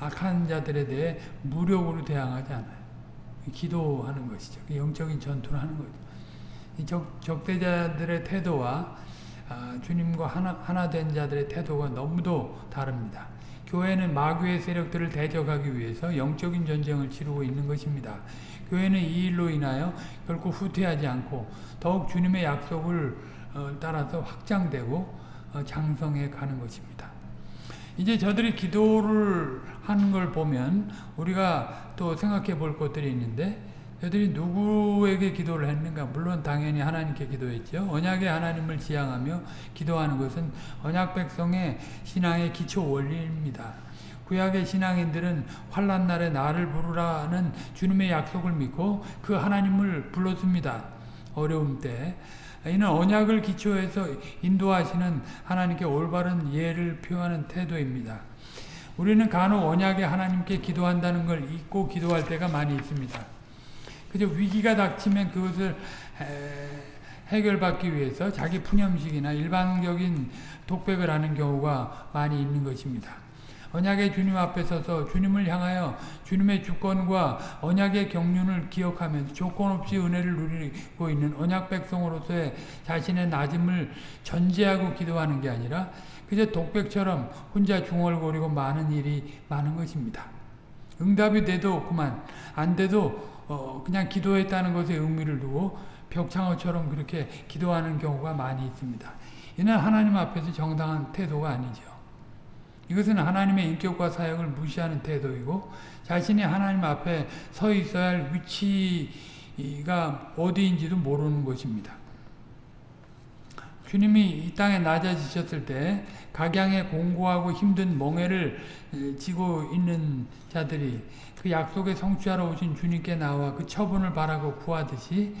악한 자들에 대해 무력으로 대항하지 않아요. 기도하는 것이죠. 영적인 전투를 하는 거죠. 이 적, 적대자들의 태도와 아, 주님과 하나, 하나 된 자들의 태도가 너무도 다릅니다. 교회는 마귀의 세력들을 대적하기 위해서 영적인 전쟁을 치르고 있는 것입니다. 교회는 이 일로 인하여 결코 후퇴하지 않고 더욱 주님의 약속을 어, 따라서 확장되고 어, 장성해 가는 것입니다. 이제 저들이 기도를 하는 걸 보면 우리가 또 생각해 볼 것들이 있는데 저들이 누구에게 기도를 했는가? 물론 당연히 하나님께 기도했죠. 언약의 하나님을 지향하며 기도하는 것은 언약 백성의 신앙의 기초 원리입니다. 구약의 신앙인들은 환란 날에 나를 부르라는 주님의 약속을 믿고 그 하나님을 불렀습니다. 어려움 때. 이는 언약을 기초해서 인도하시는 하나님께 올바른 예를 표하는 태도입니다. 우리는 간혹 언약의 하나님께 기도한다는 걸 잊고 기도할 때가 많이 있습니다. 그저 위기가 닥치면 그것을 해결받기 위해서 자기 푸념식이나 일반적인 독백을 하는 경우가 많이 있는 것입니다. 언약의 주님 앞에 서서 주님을 향하여 주님의 주권과 언약의 경륜을 기억하면서 조건 없이 은혜를 누리고 있는 언약 백성으로서의 자신의 낮음을 전제하고 기도하는 게 아니라 그저 독백처럼 혼자 중얼거리고 많은 일이 많은 것입니다. 응답이 돼도 그만 안 돼도 어 그냥 기도했다는 것에 의미를 두고 벽창어처럼 그렇게 기도하는 경우가 많이 있습니다. 이는 하나님 앞에서 정당한 태도가 아니죠. 이것은 하나님의 인격과 사역을 무시하는 태도이고 자신이 하나님 앞에 서 있어야 할 위치가 어디인지도 모르는 것입니다. 주님이 이 땅에 낮아지셨을 때 각양에 공고하고 힘든 멍해를 지고 있는 자들이 그 약속에 성취하러 오신 주님께 나와 그 처분을 바라고 구하듯이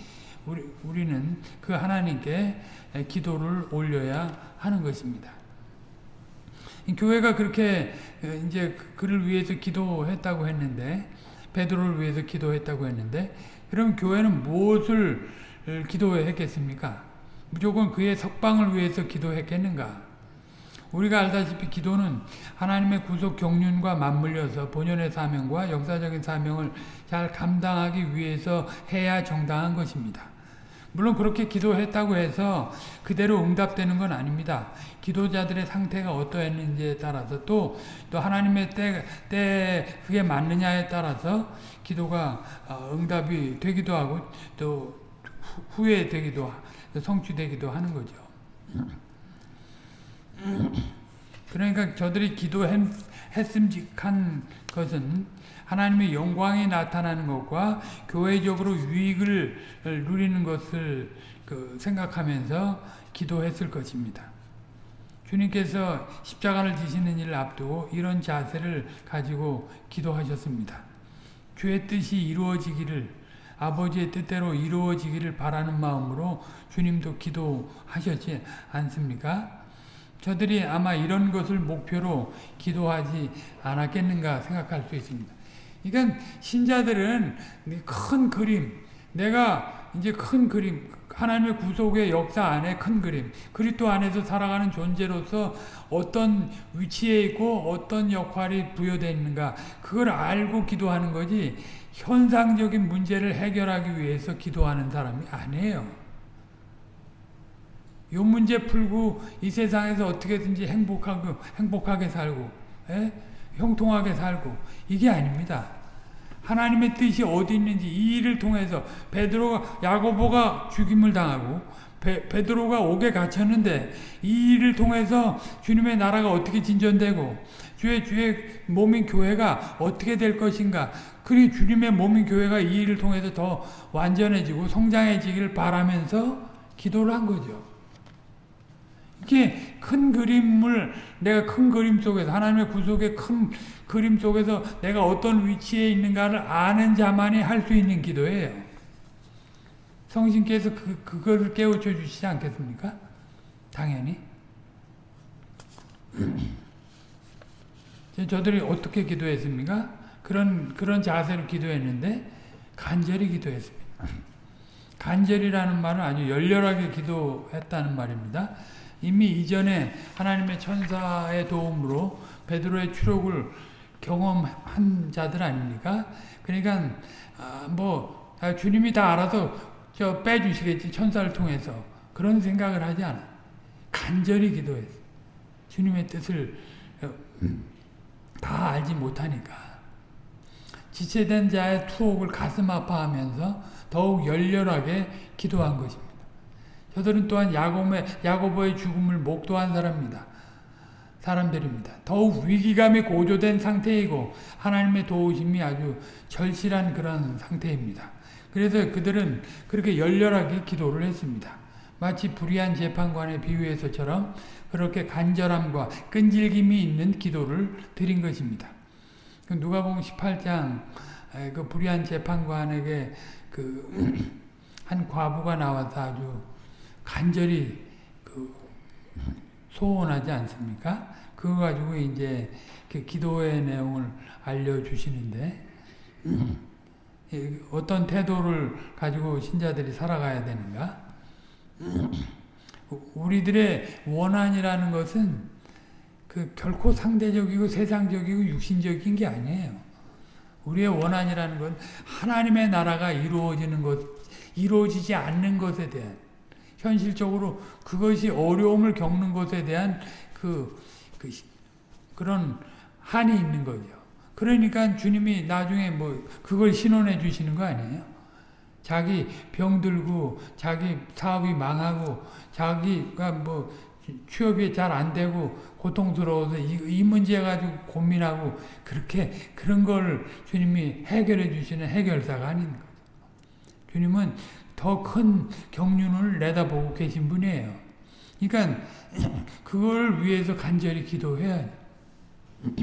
우리, 우리는 그 하나님께 기도를 올려야 하는 것입니다. 교회가 그렇게 이제 그를 위해서 기도했다고 했는데 베드로를 위해서 기도했다고 했는데 그럼 교회는 무엇을 기도했겠습니까? 무조건 그의 석방을 위해서 기도했겠는가? 우리가 알다시피 기도는 하나님의 구속 경륜과 맞물려서 본연의 사명과 역사적인 사명을 잘 감당하기 위해서 해야 정당한 것입니다. 물론 그렇게 기도했다고 해서 그대로 응답되는 건 아닙니다. 기도자들의 상태가 어떠했는지에 따라서 또, 또 하나님의 때, 때 그게 맞느냐에 따라서 기도가 응답이 되기도 하고 또 후회되기도 성취되기도 하는 거죠. 그러니까 저들이 기도했음직한 것은 하나님의 영광이 나타나는 것과 교회적으로 유익을 누리는 것을 그 생각하면서 기도했을 것입니다. 주님께서 십자가를 지시는 일을 앞두고 이런 자세를 가지고 기도하셨습니다. 주의 뜻이 이루어지기를 아버지의 뜻대로 이루어지기를 바라는 마음으로 주님도 기도하셨지 않습니까? 저들이 아마 이런 것을 목표로 기도하지 않았겠는가 생각할 수 있습니다. 그러니까 신자들은 큰 그림, 내가 이제 큰 그림, 하나님의 구속의 역사 안에 큰 그림, 그리스도 안에서 살아가는 존재로서 어떤 위치에 있고 어떤 역할이 부여되어 있는가 그걸 알고 기도하는 거지 현상적인 문제를 해결하기 위해서 기도하는 사람이 아니에요. 요 문제 풀고 이 세상에서 어떻게든지 행복하고 행복하게 살고 에? 예? 형통하게 살고 이게 아닙니다. 하나님의 뜻이 어디 있는지 이 일을 통해서 베드로가 야고보가 죽임을 당하고 베, 베드로가 옥에 갇혔는데 이 일을 통해서 주님의 나라가 어떻게 진전되고 주의 주의 몸인 교회가 어떻게 될 것인가 그리 주님의 몸인 교회가 이 일을 통해서 더 완전해지고 성장해지기를 바라면서 기도를 한 거죠. 이게 큰 그림을 내가 큰 그림 속에서 하나님의 구속의 큰 그림 속에서 내가 어떤 위치에 있는가를 아는 자만이 할 수 있는 기도예요. 성신께서 그, 그거를 깨우쳐 주시지 않겠습니까? 당연히. 저들이 어떻게 기도했습니까? 그런, 그런 자세로 기도했는데, 간절히 기도했습니다. 간절이라는 말은 아주 열렬하게 기도했다는 말입니다. 이미 이전에 하나님의 천사의 도움으로 베드로의 추록을 경험한 자들 아닙니까? 그러니까 아, 뭐 아, 주님이 다 알아서 저 빼주시겠지 천사를 통해서 그런 생각을 하지 않아. 간절히 기도했어. 주님의 뜻을 어, 다 알지 못하니까 지체된 자의 투옥을 가슴 아파하면서 더욱 열렬하게 기도한 것입니다. 저들은 또한 야곱의, 야고보의 죽음을 목도한 사람입니다. 사람들입니다. 더욱 위기감이 고조된 상태이고 하나님의 도우심이 아주 절실한 그런 상태입니다. 그래서 그들은 그렇게 열렬하게 기도를 했습니다. 마치 불의한 재판관의 비유에서처럼 그렇게 간절함과 끈질김이 있는 기도를 드린 것입니다. 그 누가복음 18장 그 불의한 재판관에게 그 <clears throat> 한 과부가 나와서 아주 간절히 그 소원하지 않습니까? 그거 가지고 이제 그 기도의 내용을 알려주시는데 어떤 태도를 가지고 신자들이 살아가야 되는가? 우리들의 원한이라는 것은 그 결코 상대적이고 세상적이고 육신적인 게 아니에요. 우리의 원한이라는 건 하나님의 나라가 이루어지는 것, 이루어지지 않는 것에 대한 현실적으로 그것이 어려움을 겪는 것에 대한 그, 그 그런 한이 있는 거죠. 그러니까 주님이 나중에 뭐 그걸 신원해 주시는 거 아니에요? 자기 병들고 자기 사업이 망하고 자기가 뭐 취업이 잘 안 되고 고통스러워서 이, 이 문제 가지고 고민하고 그렇게 그런 걸 주님이 해결해 주시는 해결사가 아닌 거죠. 주님은 더 큰 경륜을 내다보고 계신 분이에요. 그러니까 <clears throat> 그걸 위해서 간절히 기도해야 <clears throat>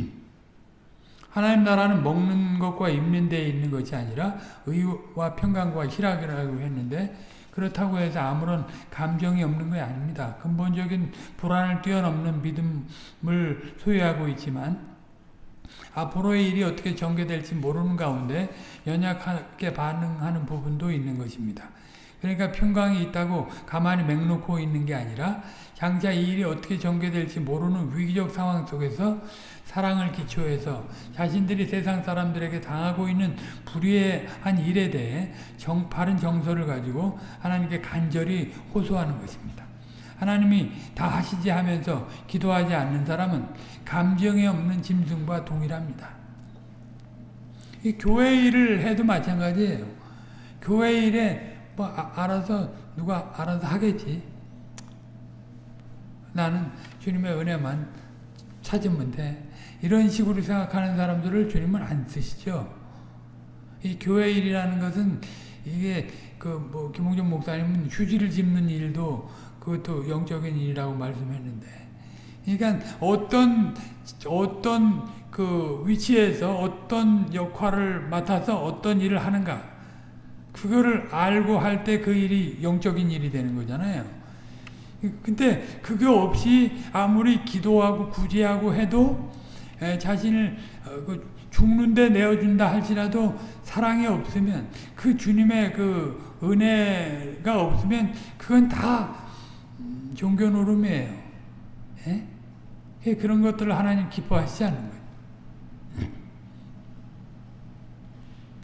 하나님 나라는 먹는 것과 입는 데에 있는 것이 아니라 의와 평강과 희락이라고 했는데 그렇다고 해서 아무런 감정이 없는 게 아닙니다. 근본적인 불안을 뛰어넘는 믿음을 소유하고 있지만 앞으로의 일이 어떻게 전개될지 모르는 가운데 연약하게 반응하는 부분도 있는 것입니다. 그러니까 평강이 있다고 가만히 맹놓고 있는 게 아니라 장차 이 일이 어떻게 전개될지 모르는 위기적 상황 속에서 사랑을 기초해서 자신들이 세상 사람들에게 당하고 있는 불의한 일에 대해 정, 바른 정서를 가지고 하나님께 간절히 호소하는 것입니다. 하나님이 다 하시지 하면서 기도하지 않는 사람은 감정이 없는 짐승과 동일합니다. 이 교회 일을 해도 마찬가지예요. 교회 일에 뭐 아, 알아서 누가 알아서 하겠지. 나는 주님의 은혜만 찾으면 돼. 이런 식으로 생각하는 사람들을 주님은 안 쓰시죠. 이 교회 일이라는 것은 이게 그 뭐 김홍준 목사님은 휴지를 짚는 일도 그것도 영적인 일이라고 말씀했는데, 그러니까 어떤 어떤 그 위치에서 어떤 역할을 맡아서 어떤 일을 하는가, 그거를 알고 할 때 그 일이 영적인 일이 되는 거잖아요. 근데 그게 없이 아무리 기도하고 구제하고 해도 자신을 어, 그 죽는데 내어준다 할지라도 사랑이 없으면 그 주님의 그 은혜가 없으면 그건 다 음, 종교 노름이에요. 예? 그런 것들을 하나님 기뻐하시지 않는 거예요.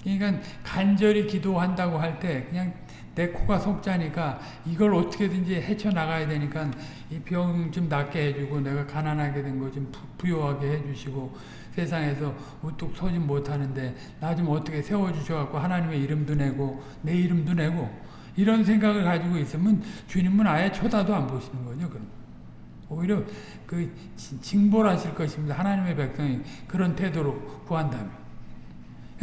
그러니까 간절히 기도한다고 할 때 그냥 내 코가 속자니까 이걸 어떻게든지 헤쳐나가야 되니까 이 병 좀 낫게 해주고 내가 가난하게 된 거 좀 부유하게 해주시고 세상에서 우뚝 서지 못하는데 나 좀 어떻게 세워주셔갖고 하나님의 이름도 내고 내 이름도 내고 이런 생각을 가지고 있으면 주님은 아예 쳐다도 안 보시는 거죠. 그럼. 오히려 그 징벌하실 것입니다. 하나님의 백성이 그런 태도로 구한다면.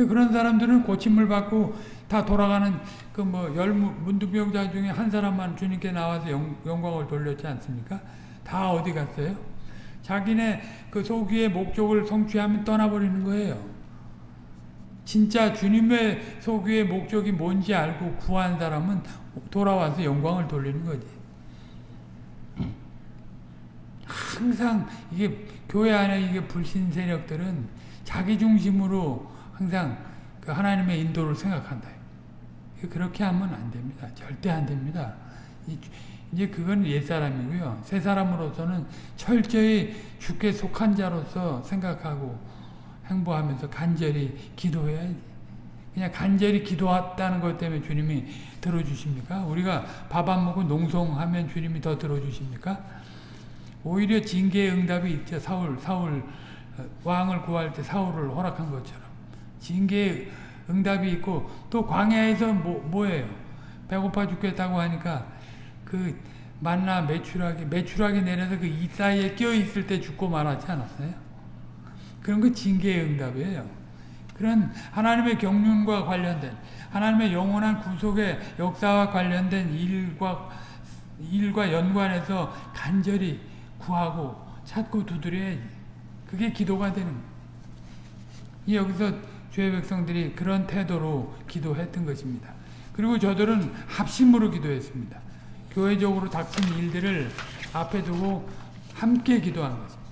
그런 사람들은 고침을 받고 다 돌아가는 그 뭐 열 문둥병자 중에 한 사람만 주님께 나와서 영, 영광을 돌렸지 않습니까? 다 어디 갔어요? 자기네 그 소기의 목적을 성취하면 떠나버리는 거예요. 진짜 주님의 소기의 목적이 뭔지 알고 구한 사람은 돌아와서 영광을 돌리는 거지. 항상 이게 교회 안에 이게 불신 세력들은 자기 중심으로 항상 그 하나님의 인도를 생각한다. 그렇게 하면 안 됩니다. 절대 안 됩니다. 이제 그건 옛사람이고요. 새 사람으로서는 철저히 주께 속한 자로서 생각하고 행보하면서 간절히 기도해야지. 그냥 간절히 기도했다는 것 때문에 주님이 들어주십니까? 우리가 밥 안 먹고 농성하면 주님이 더 들어주십니까? 오히려 징계의 응답이 있죠. 사울, 사울, 어, 왕을 구할 때 사울을 허락한 것처럼. 징계의 응답이 있고 또 광야에서 뭐, 뭐예요? 배고파 죽겠다고 하니까 그 만나 매출하게 매출하게 내려서 그 이 사이에 껴 있을 때 죽고 말하지 않았어요? 그런 거 징계의 응답이에요. 그런 하나님의 경륜과 관련된 하나님의 영원한 구속의 역사와 관련된 일과 일과 연관해서 간절히 구하고 찾고 두드려야지. 그게 기도가 되는 거예요. 여기서 주의 백성들이 그런 태도로 기도했던 것입니다. 그리고 저들은 합심으로 기도했습니다. 교회적으로 닥친 일들을 앞에 두고 함께 기도한 것입니다.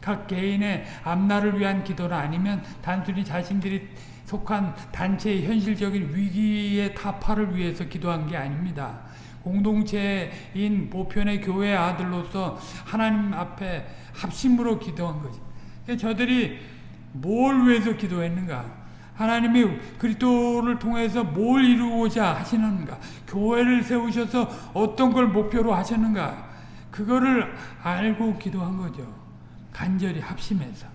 각 개인의 앞날을 위한 기도는 아니면 단순히 자신들이 속한 단체의 현실적인 위기의 타파를 위해서 기도한 게 아닙니다. 공동체인 보편의 교회 아들로서 하나님 앞에 합심으로 기도한 것입니다. 저들이 뭘 위해서 기도했는가? 하나님이 그리스도를 통해서 뭘 이루고자 하시는가? 교회를 세우셔서 어떤 걸 목표로 하셨는가? 그거를 알고 기도한 거죠. 간절히 합심해서.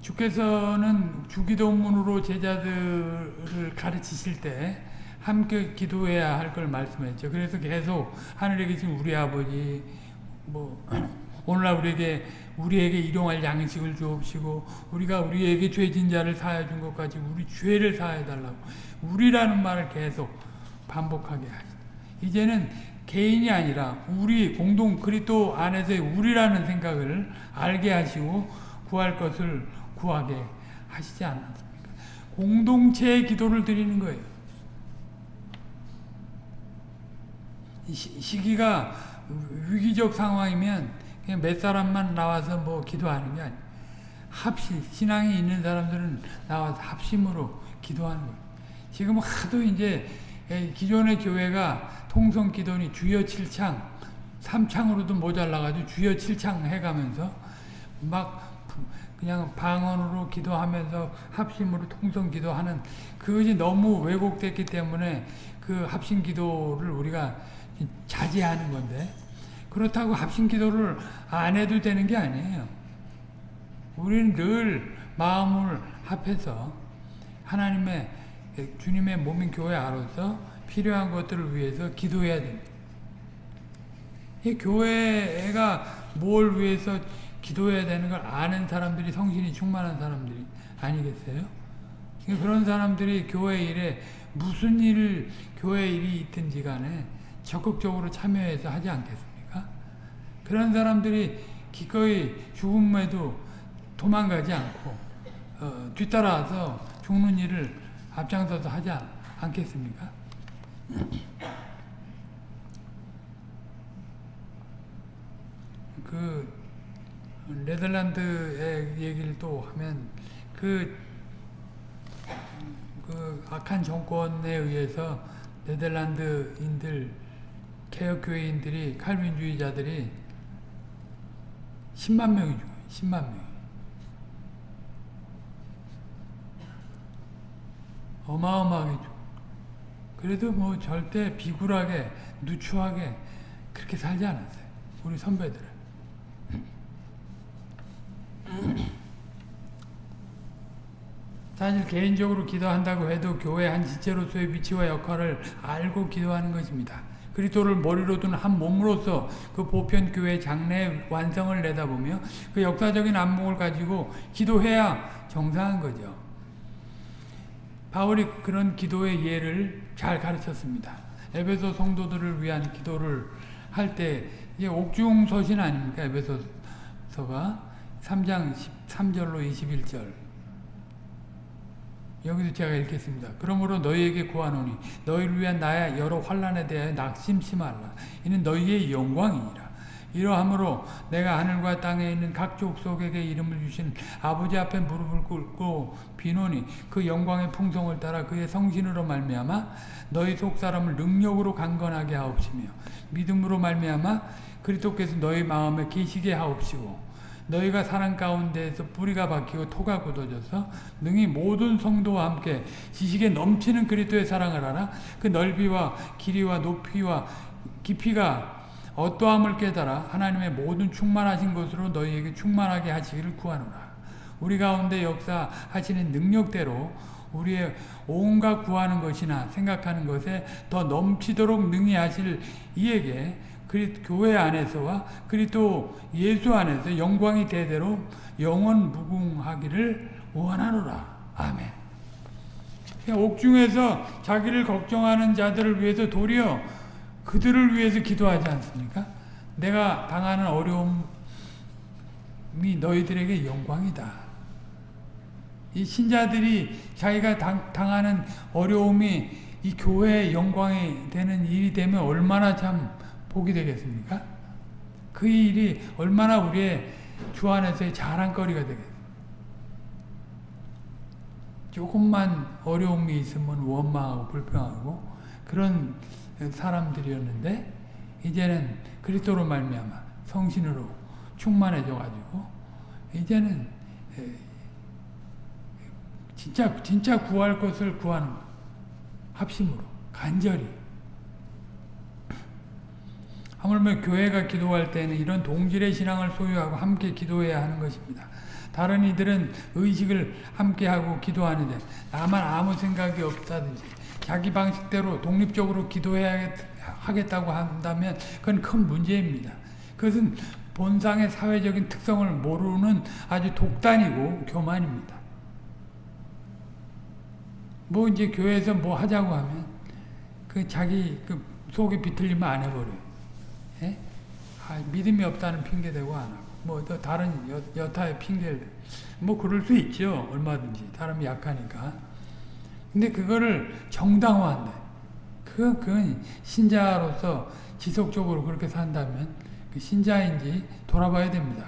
주께서는 주기도문으로 제자들을 가르치실 때 함께 기도해야 할 걸 말씀했죠. 그래서 계속 하늘에 계신 우리 아버지 뭐 오늘날 우리에게 우리에게 일용할 양식을 주옵시고 우리가 우리에게 죄진 자를 사해 준 것까지 우리 죄를 사해 달라고 우리라는 말을 계속 반복하게 하시. 이제는 개인이 아니라 우리 공동 그리스도 안에서의 우리라는 생각을 알게 하시고 구할 것을 구하게 하시지 않았습니까? 공동체의 기도를 드리는 거예요. 시기가 위기적 상황이면 그냥 몇 사람만 나와서 뭐 기도하는 게 아니에요. 합심, 신앙이 있는 사람들은 나와서 합심으로 기도하는 거예요. 지금 하도 이제 기존의 교회가 통성 기도니 주여 7창, 3창으로도 모자라가지고 주여 7창 해가면서 막 그냥 방언으로 기도하면서 합심으로 통성 기도하는 그것이 너무 왜곡됐기 때문에 그 합심 기도를 우리가 자제하는 건데 그렇다고 합심 기도를 안 해도 되는 게 아니에요. 우리는 늘 마음을 합해서 하나님의 주님의 몸인 교회 안에서 필요한 것들을 위해서 기도해야 됩니다. 이 교회가 뭘 위해서 기도해야 되는 걸 아는 사람들이 성신이 충만한 사람들이 아니겠어요? 그런 사람들이 교회 일에 무슨 일, 교회 일이 있든지 간에 적극적으로 참여해서 하지 않겠습니까? 그런 사람들이 기꺼이 죽음에도 도망가지 않고 어, 뒤따라서 죽는 일을 앞장서서 하지 않, 않겠습니까? 그 네덜란드의 얘기를 또 하면 그, 그 악한 정권에 의해서 네덜란드인들 개혁교회인들이 칼빈주의자들이 10만 명이 죽어요. 10만 명. 어마어마하게 죽어. 그래도 뭐 절대 비굴하게 누추하게 그렇게 살지 않았어요. 우리 선배들은. <clears throat> 사실 개인적으로 기도한다고 해도 교회 한 지체로서의 위치와 역할을 알고 기도하는 것입니다. 그리스도를 머리로 둔 한 몸으로서 그 보편 교회 장래 완성을 내다보며 그 역사적인 안목을 가지고 기도해야 정상한 거죠. 바울이 그런 기도의 예를 잘 가르쳤습니다. 에베소 성도들을 위한 기도를 할 때 이게 옥중 서신 아닙니까? 에베소서가 3장 13절로 21절 여기서 제가 읽겠습니다. 그러므로 너희에게 구하노니 너희를 위한 나의 여러 환란에 대하여 낙심치 말라. 이는 너희의 영광이니라. 이러함으로 내가 하늘과 땅에 있는 각 족속에게 이름을 주신 아버지 앞에 무릎을 꿇고 비노니 그 영광의 풍성을 따라 그의 성신으로 말미암아 너희 속 사람을 능력으로 강건하게 하옵시며 믿음으로 말미암아 그리스도께서 너희 마음에 계시게 하옵시고 너희가 사랑 가운데에서 뿌리가 박히고 토가 굳어져서 능히 모든 성도와 함께 지식에 넘치는 그리스도의 사랑을 알아 그 넓이와 길이와 높이와 깊이가 어떠함을 깨달아 하나님의 모든 충만하신 것으로 너희에게 충만하게 하시기를 구하노라. 우리 가운데 역사하시는 능력대로 우리의 온갖 구하는 것이나 생각하는 것에 더 넘치도록 능히 하실 이에게 그리 교회 안에서와 그리스도 예수 안에서 영광이 대대로 영원 무궁하기를 원하노라. 아멘. 옥중에서 자기를 걱정하는 자들을 위해서 도리어 그들을 위해서 기도하지 않습니까? 내가 당하는 어려움이 너희들에게 영광이다. 이 신자들이 자기가 당, 당하는 어려움이 이 교회의 영광이 되는 일이 되면 얼마나 참 복이 되겠습니까? 그 일이 얼마나 우리의 주 안에서의 자랑거리가 되겠습니까? 조금만 어려움이 있으면 원망하고 불평하고 그런 사람들이었는데 이제는 그리스도로 말미암아 성신으로 충만해져 가지고 이제는 진짜 진짜 구할 것을 구하는 것. 합심으로 간절히 하물며 교회가 기도할 때는 이런 동질의 신앙을 소유하고 함께 기도해야 하는 것입니다. 다른 이들은 의식을 함께하고 기도하는데 나만 아무 생각이 없다든지 자기 방식대로 독립적으로 기도해야겠다고 한다면 그건 큰 문제입니다. 그것은 본상의 사회적인 특성을 모르는 아주 독단이고 교만입니다. 뭐 이제 교회에서 뭐 하자고 하면 그 자기 그 속에 비틀리면 안 해버려요. 예? 아, 믿음이 없다는 핑계 대고 안 하고. 뭐 다른 여, 여타의 핑계를 뭐 그럴 수 있죠. 얼마든지. 사람이 약하니까. 근데 그거를 정당화한다. 그, 그건 신자로서 지속적으로 그렇게 산다면 그 신자인지 돌아봐야 됩니다.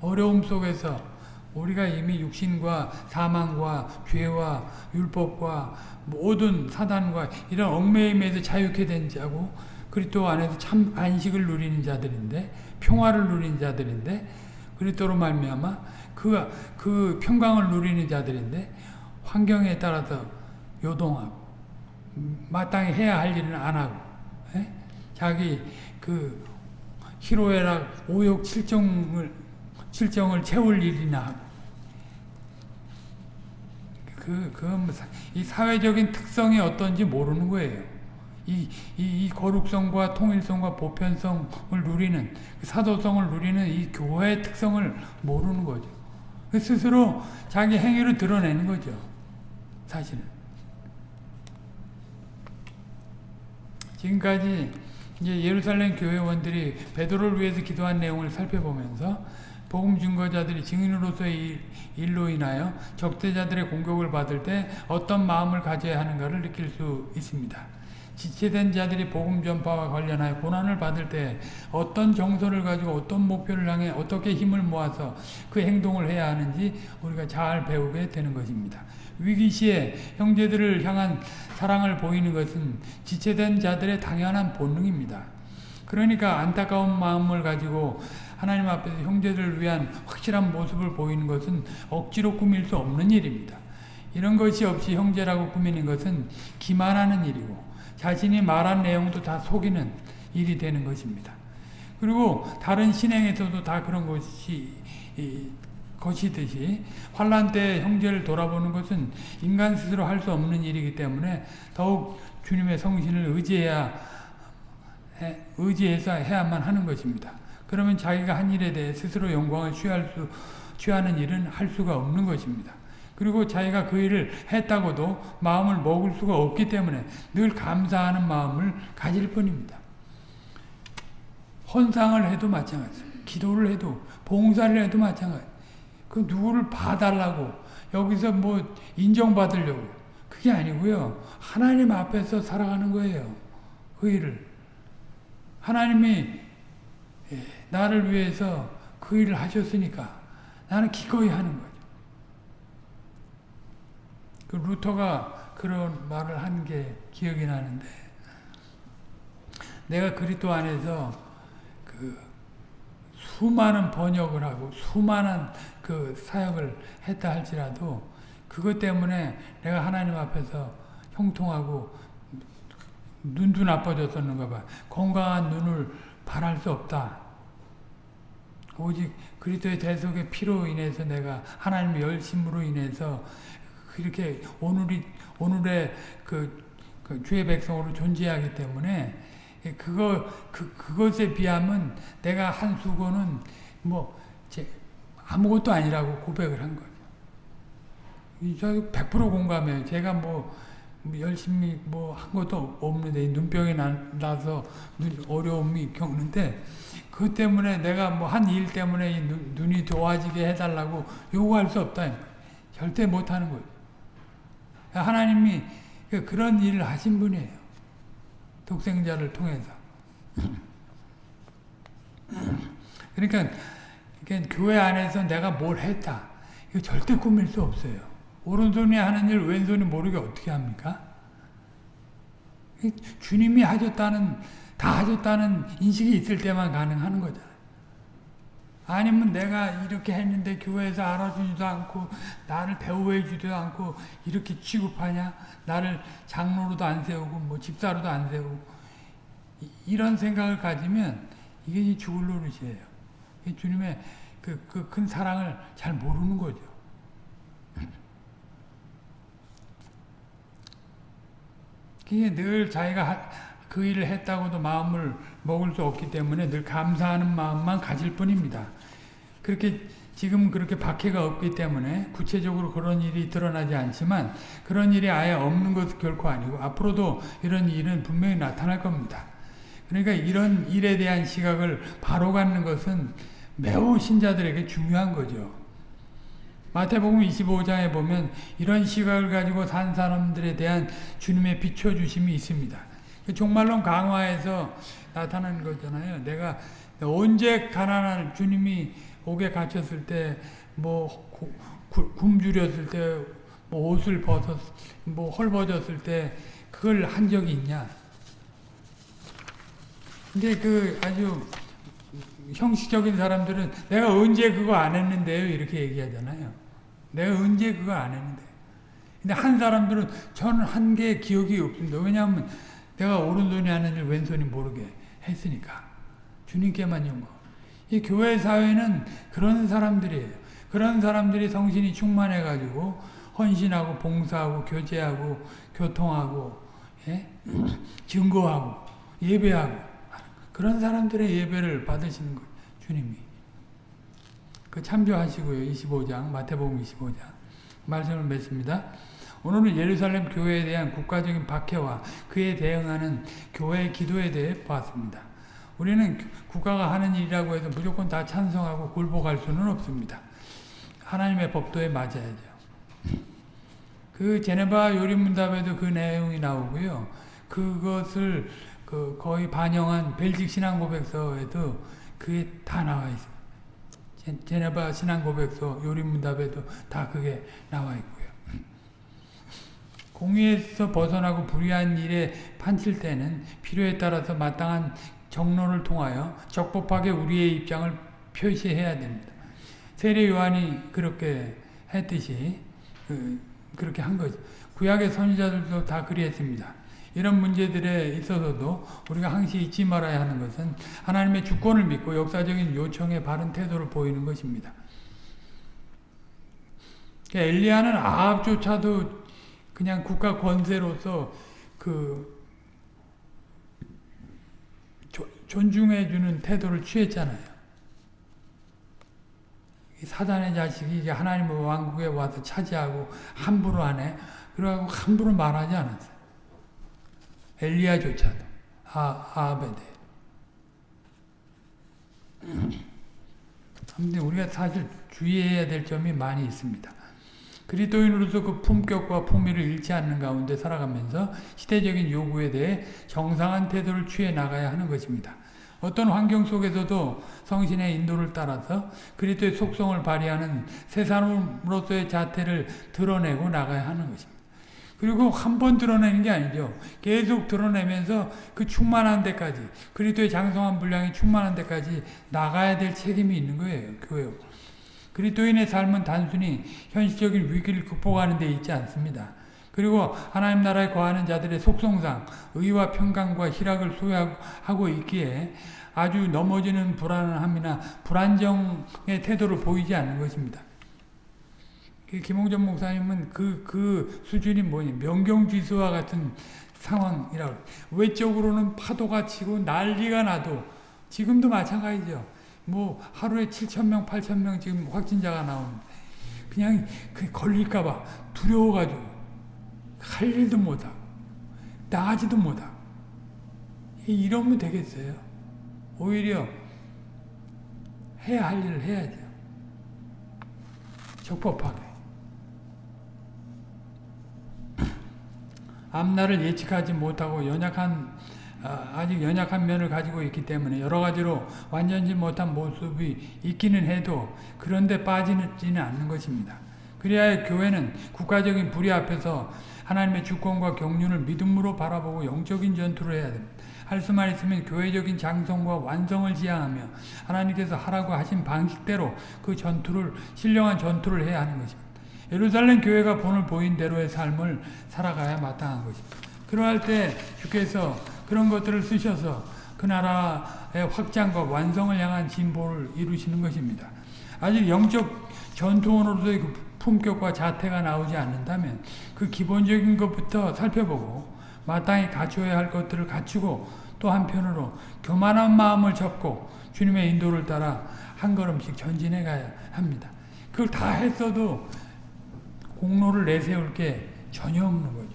어려움 속에서 우리가 이미 육신과 사망과 죄와 율법과 모든 사단과 이런 얽매임에서 자유케 된 자고 그리스도 안에서 참 안식을 누리는 자들인데 평화를 누리는 자들인데 그리스도로 말미암아 그, 그 평강을 누리는 자들인데 환경에 따라서 요동하고 마땅히 해야 할 일은 안 하고 에? 예? 자기 그 희로애락 오욕 칠정을 칠정을 채울 일이나 하고 그, 그, 이 사회적인 특성이 어떤지 모르는 거예요. 이, 이, 이 거룩성과 통일성과 보편성을 누리는 그 사도성을 누리는 이 교회의 특성을 모르는 거죠. 그 스스로 자기 행위를 드러내는 거죠. 사실은. 지금까지 이제 예루살렘 교회원들이 베드로를 위해서 기도한 내용을 살펴보면서 복음 증거자들이 증인으로서의 일로 인하여 적대자들의 공격을 받을 때 어떤 마음을 가져야 하는가를 느낄 수 있습니다. 지체된 자들이 복음 전파와 관련하여 고난을 받을 때 어떤 정서를 가지고 어떤 목표를 향해 어떻게 힘을 모아서 그 행동을 해야 하는지 우리가 잘 배우게 되는 것입니다. 위기 시에 형제들을 향한 사랑을 보이는 것은 지체된 자들의 당연한 본능입니다. 그러니까 안타까운 마음을 가지고 하나님 앞에서 형제들을 위한 확실한 모습을 보이는 것은 억지로 꾸밀 수 없는 일입니다. 이런 것이 없이 형제라고 꾸미는 것은 기만하는 일이고 자신이 말한 내용도 다 속이는 일이 되는 것입니다. 그리고 다른 신행에서도 다 그런 것이 것이듯이 환란 때 형제를 돌아보는 것은 인간 스스로 할 수 없는 일이기 때문에 더욱 주님의 성신을 의지해야 의지해서 해야만 하는 것입니다. 그러면 자기가 한 일에 대해 스스로 영광을 취할 수 취하는 일은 할 수가 없는 것입니다. 그리고 자기가 그 일을 했다고도 마음을 먹을 수가 없기 때문에 늘 감사하는 마음을 가질 뿐입니다. 헌상을 해도 마찬가지 기도를 해도 봉사를 해도 마찬가지 그 누구를 봐달라고 여기서 뭐 인정받으려고 그게 아니고요. 하나님 앞에서 살아가는 거예요. 그 일을. 하나님이 예, 나를 위해서 그 일을 하셨으니까 나는 기꺼이 하는 거예요. 그 루터가 그런 말을 한 게 기억이 나는데 내가 그리스도 안에서 그 수많은 번역을 하고 수많은 그 사역을 했다 할지라도 그것 때문에 내가 하나님 앞에서 형통하고 눈도 나빠졌었는가 봐. 건강한 눈을 바랄 수 없다. 오직 그리스도의 대속의 피로 인해서 내가 하나님의 열심으로 인해서 그렇게 오늘이 오늘의 그, 그 주의 백성으로 존재하기 때문에 그거 그 그것에 비하면 내가 한 수고는 뭐 아무것도 아니라고 고백을 한 거죠. 저100% 공감해요. 제가 뭐 열심히 뭐 한 것도 없는데 눈병이 나 서 어려움이 겪는데 그 때문에 내가 뭐 한 일 때문에 눈, 눈이 좋아지게 해달라고 요구할 수 없다. 절대 못하는 거예요. 하나님이 그런 일을 하신 분이에요. 독생자를 통해서. <laughs> 그러니까, 그러니까 교회 안에서 내가 뭘 했다. 이거 절대 꾸밀 수 없어요. 오른손이 하는 일 왼손이 모르게 어떻게 합니까? 주님이 하셨다는 다 하셨다는 인식이 있을 때만 가능한 거잖아요. 아니면 내가 이렇게 했는데 교회에서 알아주지도 않고 나를 배우해 주지도 않고 이렇게 취급하냐 나를 장로로도 안 세우고 뭐 집사로도 안 세우고 이런 생각을 가지면 이게 죽을 노릇이에요. 주님의 그큰 그 사랑을 잘 모르는 거죠. <laughs> 늘 자기가 그 일을 했다고도 마음을 먹을 수 없기 때문에 늘 감사하는 마음만 가질 뿐입니다. 그렇게 지금 그렇게 박해가 없기 때문에 구체적으로 그런 일이 드러나지 않지만 그런 일이 아예 없는 것은 결코 아니고 앞으로도 이런 일은 분명히 나타날 겁니다. 그러니까 이런 일에 대한 시각을 바로 갖는 것은 매우 신자들에게 중요한 거죠. 마태복음 25장에 보면 이런 시각을 가지고 산 사람들에 대한 주님의 비춰주심이 있습니다. 그 종말론 강화에서 나타난 거잖아요. 내가 언제 가난한 주님이 옥에 갇혔을 때, 뭐, 굶주렸을 때, 뭐 옷을 벗었, 뭐 헐벗었을 때, 그걸 한 적이 있냐. 근데 그 아주 형식적인 사람들은 내가 언제 그거 안 했는데요? 이렇게 얘기하잖아요. 내가 언제 그거 안 했는데. 근데 한 사람들은 저는 한 게 기억이 없습니다. 왜냐하면 내가 오른손이 하는 일 왼손이 모르게 했으니까. 주님께만 영광. 이 교회 사회는 그런 사람들이에요. 그런 사람들이 성신이 충만해가지고 헌신하고 봉사하고 교제하고 교통하고 예? <clears throat> 증거하고 예배하고 그런 사람들의 예배를 받으시는 거예요. 주님이. 그 참조하시고요. 25장 마태복음 25장 말씀을 맺습니다. 오늘은 예루살렘 교회에 대한 국가적인 박해와 그에 대응하는 교회의 기도에 대해 보았습니다. 우리는 국가가 하는 일이라고 해서 무조건 다 찬성하고 굴복할 수는 없습니다. 하나님의 법도에 맞아야죠. 그 제네바 요리문답에도 그 내용이 나오고요. 그것을 그 거의 반영한 벨직 신앙고백서에도 그게 다 나와 있습니다. 제네바 신앙고백서 요리문답에도 다 그게 나와 있고요. 공의에서 벗어나고 불의한 일에 판칠 때는 필요에 따라서 마땅한 정론을 통하여 적법하게 우리의 입장을 표시해야 됩니다. 세례 요한이 그렇게 했듯이 그, 그렇게 한 거죠. 구약의 선지자들도 다 그리했습니다. 이런 문제들에 있어서도 우리가 항시 잊지 말아야 하는 것은 하나님의 주권을 믿고 역사적인 요청에 바른 태도를 보이는 것입니다. 엘리야는 아합조차도 그냥 국가 권세로서 그 존중해주는 태도를 취했잖아요. 사단의 자식이 이제 하나님의 왕국에 와서 차지하고 함부로 하네. 그러고 함부로 말하지 않았어요. 엘리야조차도 아, 아베데. 근데 우리가 사실 주의해야 될 점이 많이 있습니다. 그리스도인으로서 그 품격과 품위를 잃지 않는 가운데 살아가면서 시대적인 요구에 대해 정상한 태도를 취해 나가야 하는 것입니다. 어떤 환경 속에서도 성신의 인도를 따라서 그리스도의 속성을 발휘하는 새 사람으로서의 자태를 드러내고 나가야 하는 것입니다. 그리고 한 번 드러내는 게 아니죠. 계속 드러내면서 그 충만한 데까지 그리스도의 장성한 분량이 충만한 데까지 나가야 될 책임이 있는 거예요. 교회. 그리스도인의 삶은 단순히 현실적인 위기를 극복하는 데 있지 않습니다. 그리고 하나님 나라에 거하는 자들의 속성상 의와 평강과 희락을 소유하고 있기에 아주 넘어지는 불안함이나 불안정의 태도를 보이지 않는 것입니다. 김홍전 목사님은 그, 그 수준이 뭐냐, 명경지수와 같은 상황이라고. 외적으로는 파도가 치고 난리가 나도, 지금도 마찬가지죠. 뭐, 하루에 7천명, 8천명 지금 확진자가 나오는데, 그냥 그 걸릴까봐 두려워가지고, 할 일도 못하고, 나가지도 못하고. 이러면 되겠어요. 오히려 해야 할 일을 해야죠. 적법하게. <clears throat> 앞날을 예측하지 못하고 연약한 아직 연약한 면을 가지고 있기 때문에 여러 가지로 완전히 못한 모습이 있기는 해도 그런데 빠지지는 않는 것입니다. 그래야 교회는 국가적인 불의 앞에서 하나님의 주권과 경륜을 믿음으로 바라보고 영적인 전투를 해야 됩니다. 할 수만 있으면 교회적인 장성과 완성을 지향하며 하나님께서 하라고 하신 방식대로 그 전투를 신령한 전투를 해야 하는 것입니다. 예루살렘 교회가 본을 보인 대로의 삶을 살아가야 마땅한 것입니다. 그러할 때 주께서 그런 것들을 쓰셔서 그 나라의 확장과 완성을 향한 진보를 이루시는 것입니다. 아직 영적 전투원으로서의 그 품격과 자태가 나오지 않는다면 그 기본적인 것부터 살펴보고 마땅히 갖춰야 할 것들을 갖추고 또 한편으로 교만한 마음을 접고 주님의 인도를 따라 한 걸음씩 전진해 가야 합니다. 그걸 다 했어도 공로를 내세울 게 전혀 없는 거죠.